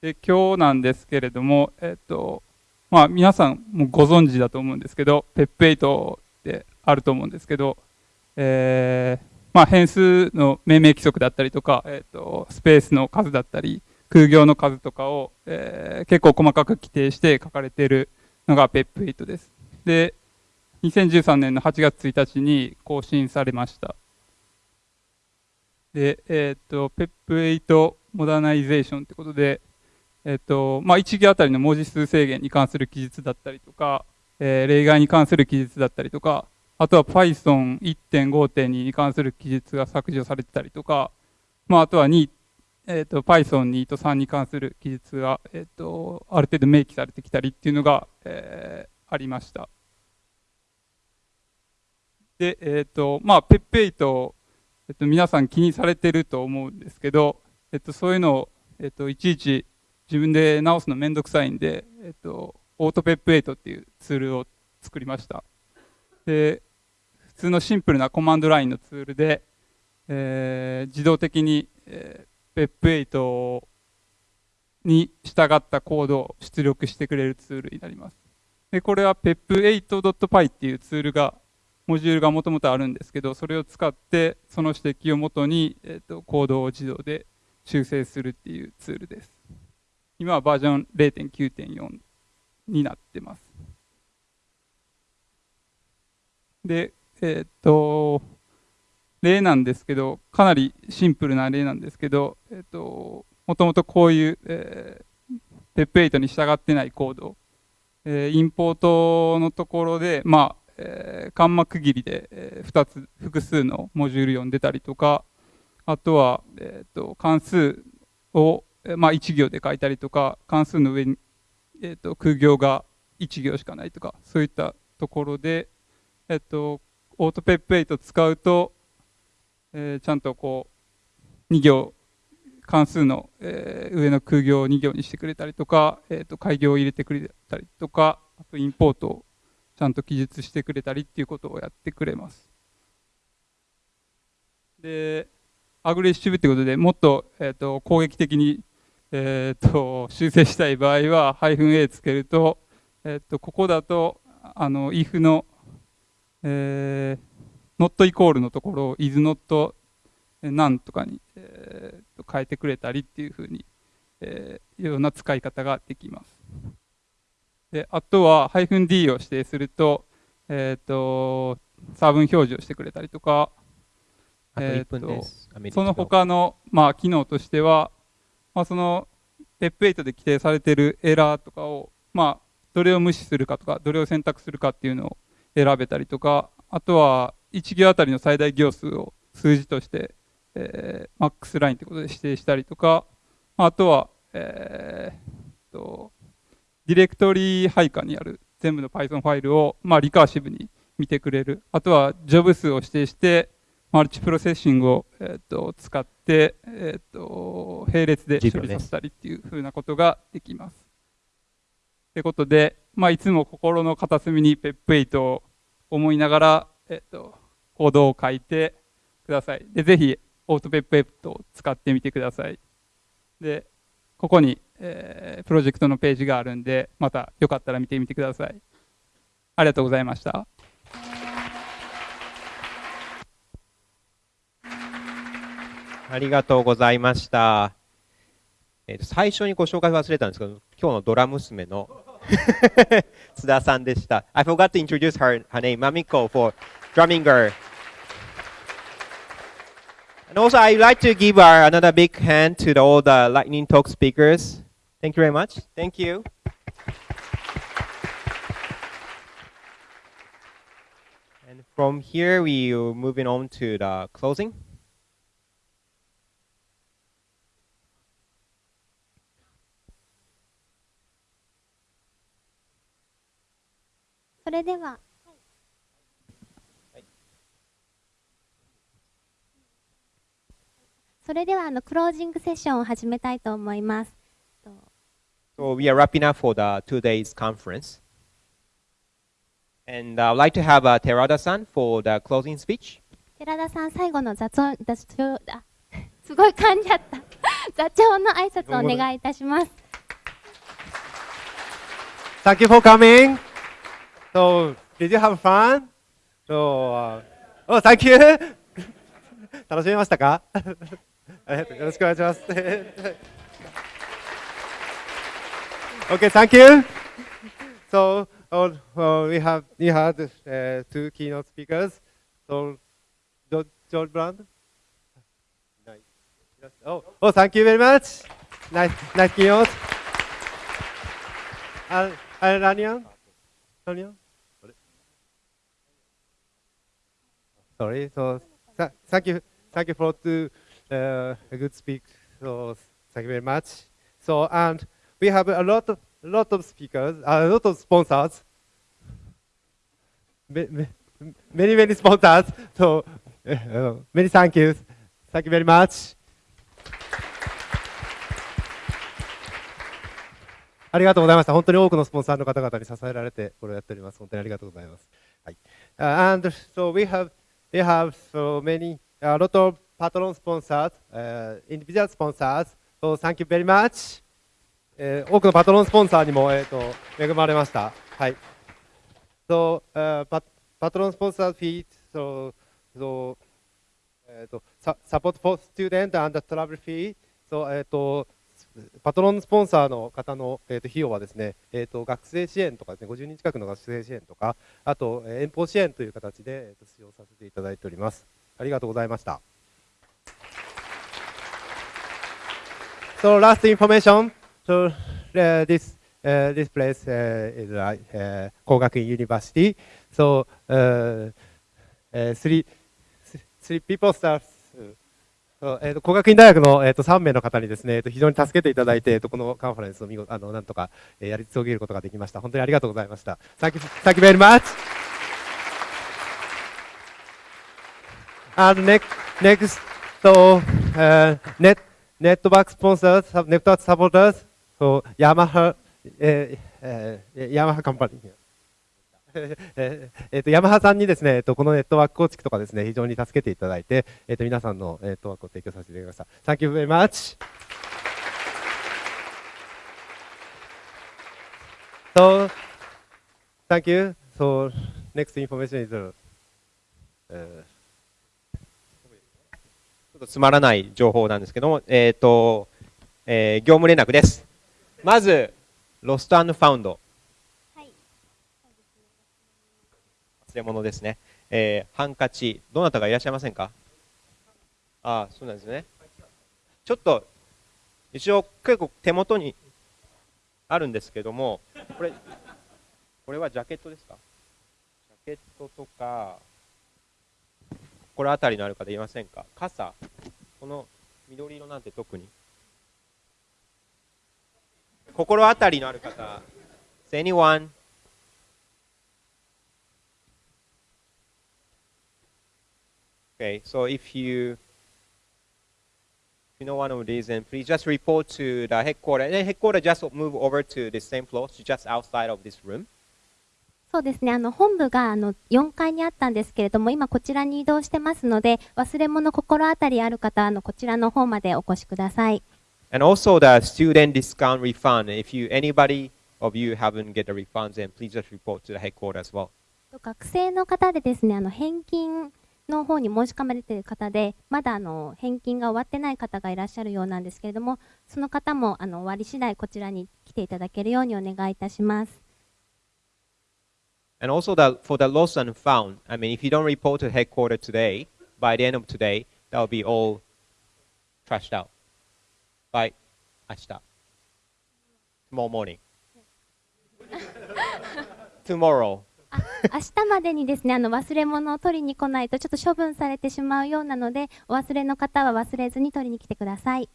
で、今日なんですけれども、えっと、まあ皆さんもご存知だと思うんですけど、PEP8 ってあると思うんですけど、えー、まあ変数の命名規則だったりとか、えっと、スペースの数だったり、空行の数とかを、えー結構細かく規定して書かれているのが PEP8 です。で、2013年の8月1日に更新されました。で、えっ、と、PEP8 モダナイゼーションってことで、えっ、と、まあ、1行あたりの文字数制限に関する記述だったりとか、えー例外に関する記述だったりとか、あとは Python1.5.2 に関する記述が削除されてたりとか、まあ、あとは2、えっ、と、Python2 と3に関する記述が、えっ、と、ある程度明記されてきたりっていうのが、えーありました。で、えっ、と、まあ、PEP8、えっと、皆さん気にされてると思うんですけど、えっと、そういうのを、えっと、いちいち自分で直すのめんどくさいんで、えっと、オートペップ8っていうツールを作りました。で、普通のシンプルなコマンドラインのツールで、えー自動的に、えー、PEP8 に従ったコードを出力してくれるツールになります。で、これは pep8.py っていうツールがモジュールがもともとあるんですけど、それを使って、その指摘をもとに、えっとコードを自動で修正するっていうツールです。今はバージョン0.9.4になってます。で、えっと、例なんですけど、かなりシンプルな例なんですけど、えっと、もともとこういう、えー、PEP8 に従ってないコード、えーインポートのところで、まあ、えー、カンマ区切りで、え2つ、複数のモジュール読んでたりとか、あとは、えっ、と、関数を、まあ、1行で書いたりとか、関数の上に、えっ、と、空行が1行しかないとか、そういったところで、えっ、と、オートペップ8使うと、えーちゃんとこう、2行、関数の、えー上の空行を2行にしてくれたりとか、えー、と開業を入れてくれたりとか、あとインポートをちゃんと記述してくれたりっていうことをやってくれます。で、アグレッシブってことでもっと,、えー、と攻撃的に、えー、と修正したい場合は、ハイフン -a つけると、えー、とここだと、あの、if の、えー、not イコールのところを is not なんとかに、えー、と変えてくれたりっていうふうに、えーいうような使い方ができます。であとは -d を指定すると,、えー、と差分表示をしてくれたりとか、
あと
えー
1分です。アメリカ
その他の、まあ、機能としては、まあ、その PEP8 で規定されているエラーとかを、まあ、どれを無視するかとか、どれを選択するかっていうのを選べたりとか、あとは1行あたりの最大行数を数字として、えー、マックスラインってことで指定したりとか、あとは、えー、とディレクトリ配下にある全部の Python ファイルを、まあ、リカーシブに見てくれる。あとは、ジョブ数を指定して、マルチプロセッシングを、えー、と使って、えー、と並列で処理させたりっていうふうなことができます。ということで、まあ、いつも心の片隅に PEP8 を思いながら、えー、とコードを書いてください。で、ぜひ、オート PEP8 を使ってみてください。で、ここに、えープロジェクトのページがあるんで、またよかったら見てみてください。ありがとうございました。
ありがとうございました。えーと最初にご紹介忘れたんですけど、今日のドラ娘の津田さんでした。I forgot to introduce her, her name, Mamiko, for drumming her. And also, I'd like to give our, another big hand to the, all the Lightning Talk speakers. Thank you very much. Thank you. And from here, we are moving on to the closing.
それではあのクロージングセッションを始めたいと思います。
So we are wrapping up for the two days conference. And I'd like to have uh, Terada-san for the closing speech.
寺田さん、最後の雑音、雑音あすごい噛んじゃった。座長の挨拶をお願いいたします。
Thank you for coming. So, did you have fun? So, uh, oh, thank you. 楽しめましたかありがとうよろしくお願いします。 Okay, thank you. So, oh, we have we had uh, two keynote speakers. So, George, Brandl. Nice. Oh, oh, thank you very much. Nice, nice keynote. And, and Ranian? Ranian? Sorry. So, th thank you, thank you for the uh, a good speak. So, thank you very much. So, and we have a lot of a lot of speakers, a lot of sponsors. Ma- ma- Many many sponsors. So, uh, many thank yous. Thank you very much. ありがとうございました。本当に多くのスポンサーの方々に支えられてこれをやっております。本当にありがとうございます。はい。Uh, and so we have we have so many a lot of patron sponsors, uh, individual sponsors. So thank you very much. えー多くのパトロンスポンサーにもえっ、と恵まれました。はい。So uh, pat patron sponsor fees. So so えっ、とササポート for student and travel fee. So えっ、とパトロンスポンサーの方の、えー、と費用はですね、えー、と学生支援とかですね、50人近くの学生支援とか、あと、えー遠方支援という形で、えー、と使用させていただいております。ありがとうございました。So last information. So uh, this uh, this place uh, is uh, Kogakuin University. So uh, uh, three three people start えー、と工学院大学の、えー、と3名の方にですね、えー、と非常に助けていただいて、えー、とこのカンファレンスを見事あのなんとか、えーやり遂げることができました。本当にありがとうございました。Thank you, thank you very much. And next, next, so uh, net network sponsors, network supporters, so Yamaha, えーえー、ヤマハカンパニー。えーえーとヤマハさんにですね、えーとこのネットワーク構築とかですね、非常に助けていただいて、えーと皆さんのネットワークを提供させていただきました。Thank you very much. So, thank you. So, next information is, uh, え
ちょっとつまらない情報なんですけども、えっ、と、えー業務連絡です。まず、ロストファウンド。忘れ物ですね。えーハンカチ、どなたがいらっしゃいませんか？ああ、そうなんですね。ちょっと、一応結構手元にあるんですけども、これ、これはジャケットですか？ジャケットとか、これあたりのある方いませんか？傘。この緑色なんて特に心当たりのある方 Is anyone? Okay, so if you if you know one of these, then please just report to the headquarters. And headquarters just move over to the same floor, so just outside of this room.
そうですね、あの本部があの4階にあったんですけれども、今こちらに移動してますので、忘れ物心当たりある方、あのこちらの方までお越しください。
And also the student discount refund. If you anybody of you haven't get the refunds, then please just report to the headquarters as well.
学生の方でですね、あの返金の方に申し込まれている方で、まだあの返金が終わってない方がいらっしゃるようなんですけれども、その方もあの終わり次第こちらに来ていただけるようにお願いいたします。
And also the, for the lost and found, I mean, if you don't report to headquarters today, by the end of today, that will be all trashed out. By 明日 Tomorrow morning. Tomorrow.
明日までにですね、あの忘れ物を取りに来ないとちょっと処分されてしまうようなので、お忘れの方は忘れずに取りに来てください。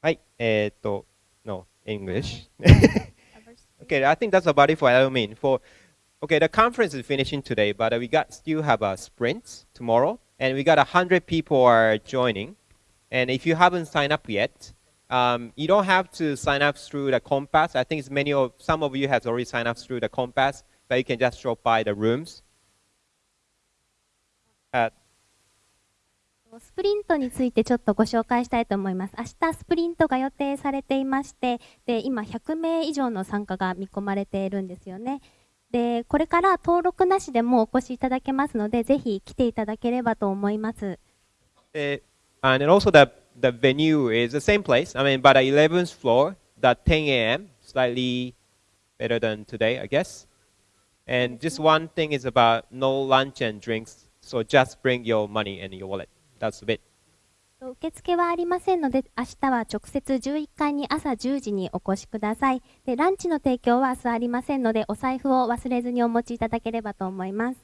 はい、えーっと、no, English. okay, I think that's about it for Alamin. For Okay, the conference is finishing today, but uh, we got still have a sprint tomorrow, and we got a hundred people are joining. And if you haven't signed up yet, um, you don't have to sign up through the Compass. I think many of some of you have already signed up through the Compass, but you can just drop by the rooms. At
スプリントについてちょっとご紹介したいと思います。明日スプリントが予定されていまして、で今100名以上の参加が見込まれているんですよね。で、これから登録なしでもお越しいただけますので、ぜひ来ていただければと思います。
Uh, and then also the, the venue is the same place. I mean, but the 11th floor, the 10 a.m., slightly better than today, I guess. And just one thing is about no lunch and drinks. So just bring your money and your wallet. That's a bit.
受付はありませんので、明日は直接11階に朝10時にお越しください。で、ランチの提供は明日ありませんので、お財布を忘れずにお持ちいただければと思います。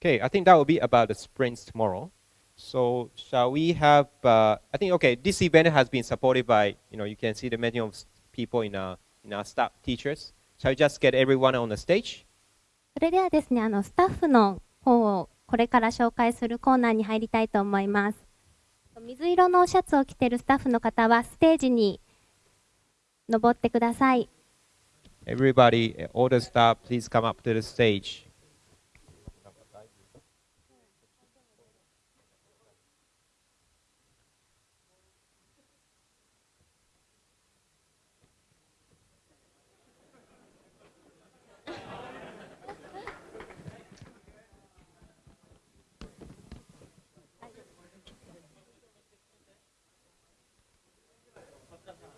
Okay, I think that will be about the sprints tomorrow. So shall we have? Uh, I think okay. This event has been supported by you know you can see the many of people in our in our staff teachers. Shall we just get everyone on the stage?
それではですね、あの、スタッフの方をこれから紹介するコーナーに入りたいと思います。水色のシャツを着ているスタッフの方はステージに登ってください。
Everybody, uh, all the staff, please come up to the stage.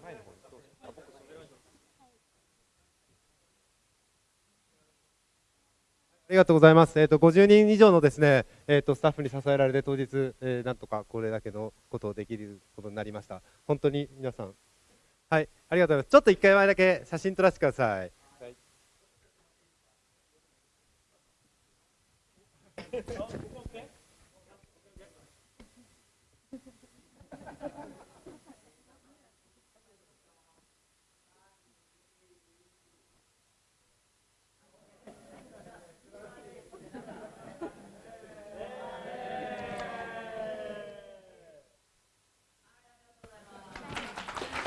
Hi. ありがとうございます。えっ、と50人以上のですね、えっ、とスタッフに支えられて当日、えーなんとかこれだけのことをできることになりました。本当に皆さん、はい、ありがとうございます。ちょっと一回前だけ写真撮らせてください。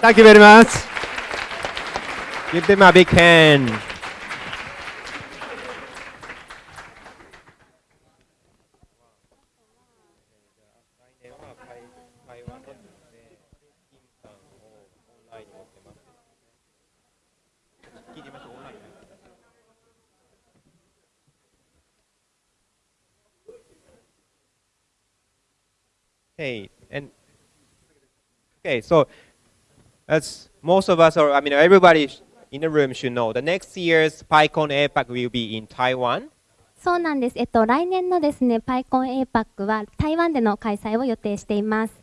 Thank you very much.
Give them a big hand. Okay, and okay, so as most of us, or I mean, everybody in the room should know, the next year's PyCon APAC will be in Taiwan.
そうなんです。えっと、来年のですね、PyCon APAC は台湾での開催を予定しています。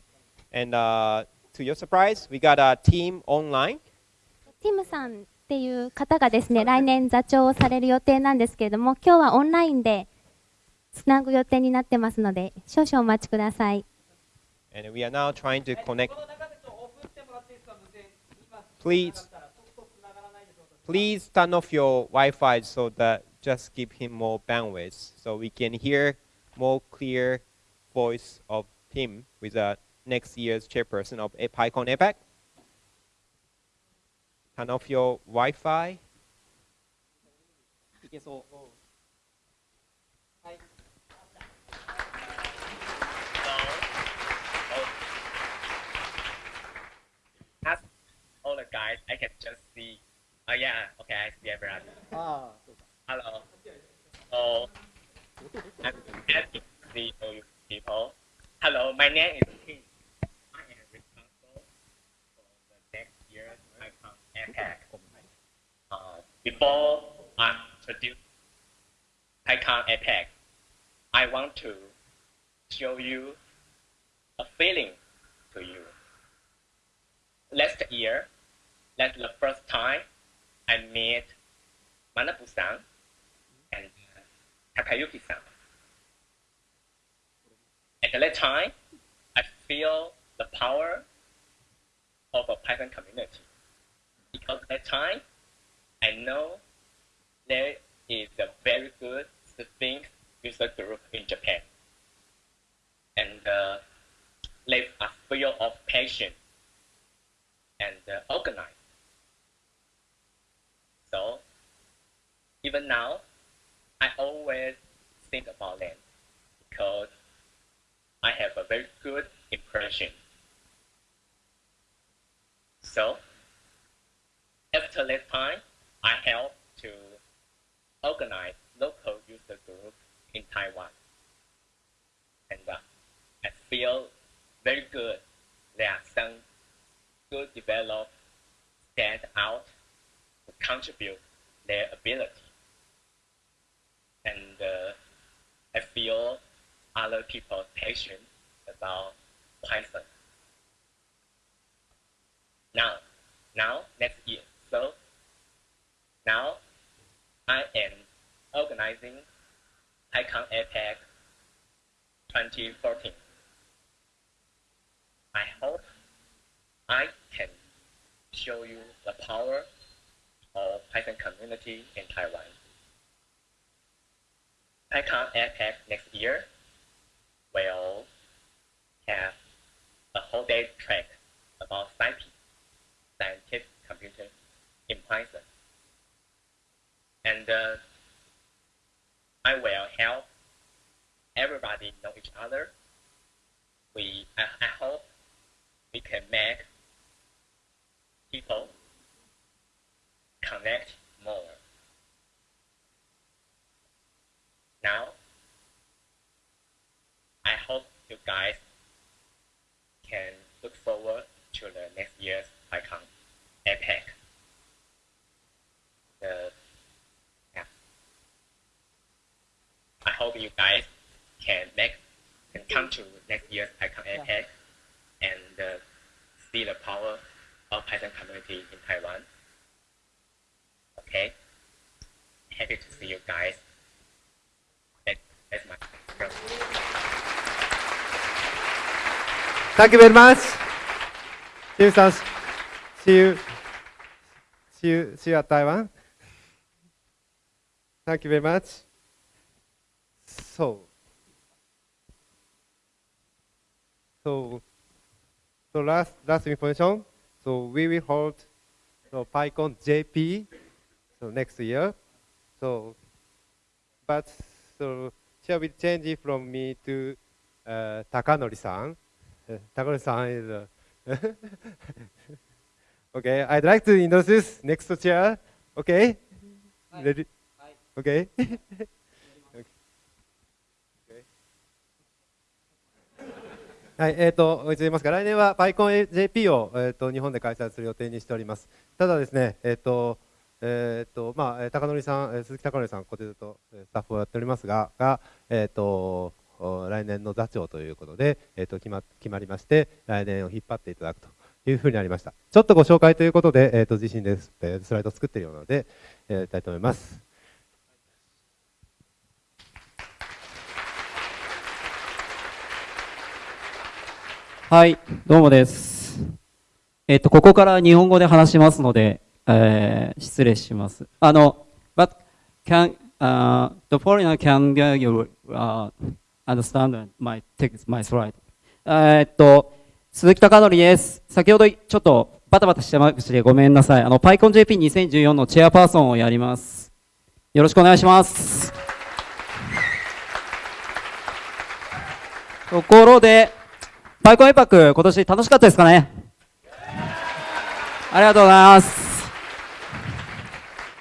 And uh, to your surprise, we got a team online.
ティムさんっていう方がですね、来年座長をされる予定なんですけれども、今日はオンラインでつなぐ予定になってますので、少々お待ちください。
And we are now trying to connect. Please, please turn off your Wi-Fi so that just give him more bandwidth, so we can hear more clear voice of him with the next year's chairperson of PyCon APAC. Turn off your Wi-Fi.
Ask all the guys, I can just see. Oh yeah, okay, I see everyone. Ah, Hello. So, I'm happy to see all you people. Hello, my name is King. I am responsible for the next year's PyCon APAC. Uh, before I introduce PyCon APAC, I want to show you a feeling to you last year, that's the first time I met Manabu-san and Takayuki-san. At that time, I feel the power of a Python community. Because at that time, I know there is a very good Sphinx user group in Japan. And uh, they are full of passion and uh, organized. So even now, I always think about them because I have a very good impression. So after that time, I help to organize local user group in Taiwan. And uh, I feel very good. There are some good developed stand out contribute their ability. And uh, I feel other people passion about Python. Now, now, next year. So, now I am organizing PyCon APAC 2014. I hope I can show you the power of Python community in Taiwan. PyCon APAC next year will have a whole day track about scientific computer in Python. And uh, I will help everybody know each other. We, I, I hope we can make people connect more. Now, I hope you guys can look forward to the next year's PyCon APAC. The, yeah. I hope you guys can make can come to next year's PyCon APAC and uh, see the power of Python community in Taiwan. Okay. Happy to see you guys. That, that's my
Thank you very much. Jim san, see you, see you, see you at Taiwan. Thank you very much. So, so, so last last information. So we will hold the PyCon JP so next year. So, but so shall we change it from me to uh, Takanori-san? Uh, Takanori-san is. Uh, okay, I'd like to introduce next chair. Okay, ready? Okay. okay. はい、えっ、ー、と、おいつ言いますか、来年は PyConJP を、えーと、日本で開催する予定にしております。ただですね、えっ、ー、と、えっ、と、まあ、高則さん、鈴木高則さん、こちらとスタッフをやっておりますが、がえっ、と、来年の座長ということで、えー、と決ま決まりまして、来年を引っ張っていただくというふうになりました。ちょっとご紹介ということで、えー、と自身でスライドを作っているので、やりたいと思います。
はい、どうもです。えっ、と、ここから日本語で話しますので、えー、失礼します。あの、but can, uh, the foreigner can get you, uh, understand my text, my slide. えっと、鈴木貴則です。先ほどちょっとバタバタしてましてごめんなさい。あの、PyConJP2014 のチェアパーソンをやります。よろしくお願いします。ところで、パイコンエパック、今年楽しかったですかね？ありがとうございます。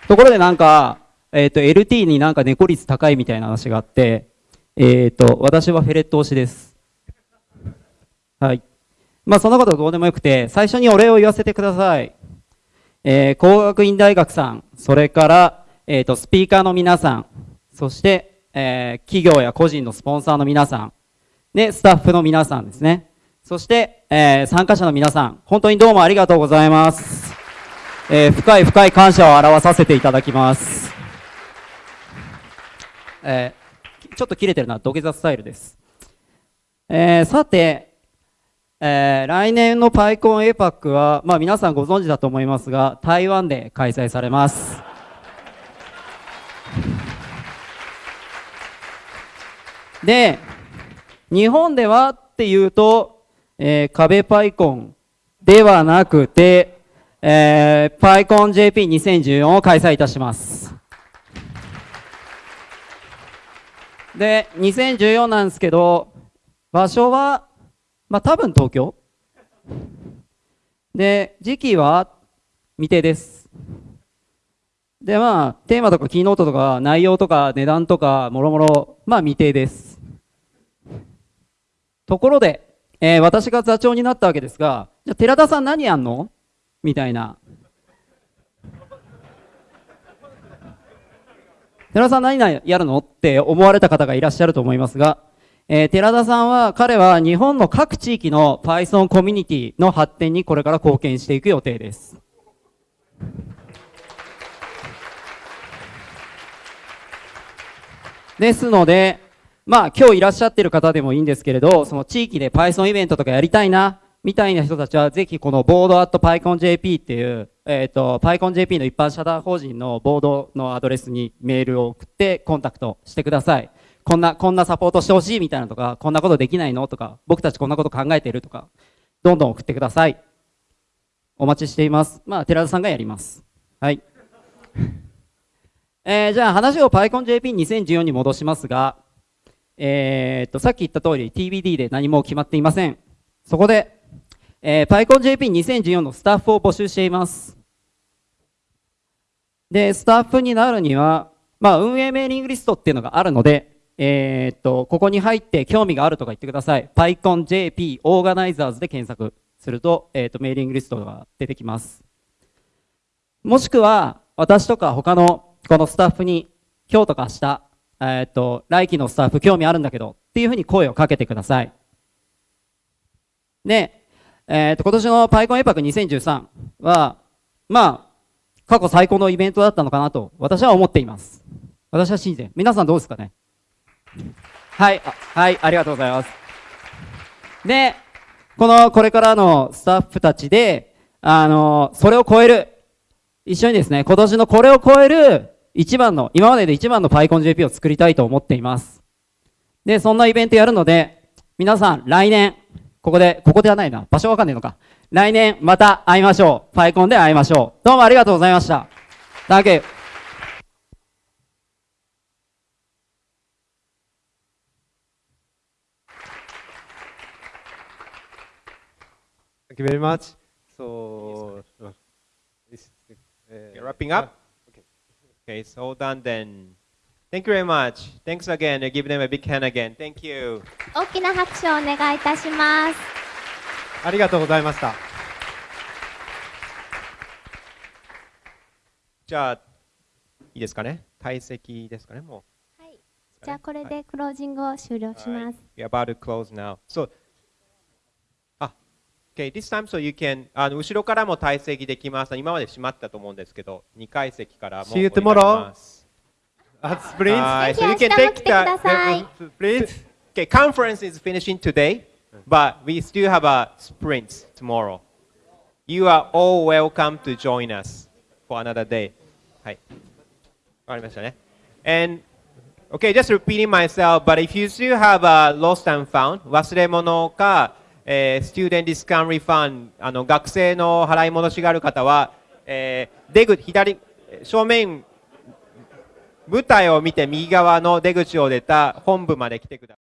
ところでなんか、えっ、ー、と、LT になんか猫率高いみたいな話があって、えっ、ー、と、私はフェレット推しです。はい。まあ、そんなことどうでもよくて、最初にお礼を言わせてください。えー、工学院大学さん、それから、えっ、ー、と、スピーカーの皆さん、そして、えー、企業や個人のスポンサーの皆さん、で、スタッフの皆さんですね。そして、えー、参加者の皆さん、本当にどうもありがとうございます。えー、深い深い感謝を表させていただきます。えー、ちょっと切れてるな、土下座スタイルです。えー、さて、えー、来年のパイコン APAC は、まあ、皆さんご存知だと思いますが、台湾で開催されます。で、日本ではっていうと、えー、壁パイコンではなくて、えー、パイコン JP2014 を開催いたします。で、2014なんですけど、場所は、まあ多分東京。で、時期は未定です。で、まあ、テーマとかキーノートとか内容とか値段とかもろもろ、まあ未定です。ところで、えー私が座長になったわけですが、じゃ寺田さん何やんの？みたいな。寺田さん何やるのって思われた方がいらっしゃると思いますが、えー寺田さんは、彼は日本の各地域の Python コミュニティの発展にこれから貢献していく予定です。ですので、まあ今日いらっしゃってる方でもいいんですけれど、その地域で Python イベントとかやりたいな、みたいな人たちはぜひこのボード at PyConJP っていう、えっ、と、PyConJP の一般社団法人のボードのアドレスにメールを送ってコンタクトしてください。こんな、こんなサポートしてほしいみたいなとか、こんなことできないのとか、僕たちこんなこと考えてるとか、どんどん送ってください。お待ちしています。まあ、寺田さんがやります。はい。えー、じゃあ話を PyConJP2014 に戻しますが、えーっと、さっき言った通り TBD で何も決まっていません。そこで、えー、PyConJP2014 のスタッフを募集しています。で、スタッフになるには、まあ、運営メーリングリストっていうのがあるので、えーっと、ここに入って興味があるとか言ってください。PyConJP Organizers で検索すると、えーっと、メーリングリストが出てきます。もしくは、私とか他のこのスタッフに、今日とか明日、えーっと、来期のスタッフ興味あるんだけど、っていうふうに声をかけてください。で、えっと、今年の PyCon エパック2013は、まあ、過去最高のイベントだったのかなと、私は思っています。私は信じて。皆さんどうですかね？はい、はい、ありがとうございます。で、この、これからのスタッフたちで、あの、それを超える、一緒にですね、今年のこれを超える一番の、今までで一番の PyConJP を作りたいと思っています。で、そんなイベントやるので、皆さん来年、ここで、ここではないな、場所わかんねえのか。来年また会いましょう。PyCon で会いましょう。どうもありがとうございました。Thank you.
Thank you very much. So, uh, this, uh,
Okay, wrapping up.
Okay.
Okay, so done then. Thank you very much. Thanks again. I give them a big hand again. Thank you.
大きな拍手をお願いいたします。
ありがとうございました。
じゃあ、いいですかね退席ですかねも
じゃあこれでクロージングを終了します。
う。We're about to close now. So, あ、Okay, this time so you can, あの後ろからも退席できます。今まで閉まったと思うんですけど、2階席からも
you
降りられ
tomorrow
ます
at Sprint.
はい、
ぜ
so
ひ
you
明
can
日も
take
来てください
the,
Please.
Okay, conference is finishing today, but we still have a sprint tomorrow. You are all welcome to join us for another day. はい。わかりましたね。And, okay, just repeating myself, but if you still have a lost and found, 忘れ物か、えー、student discount refund、あの、学生の払い戻しがある方は、えー、出口、左、正面、 舞台を見て右側の出口を出た本部まで来てください。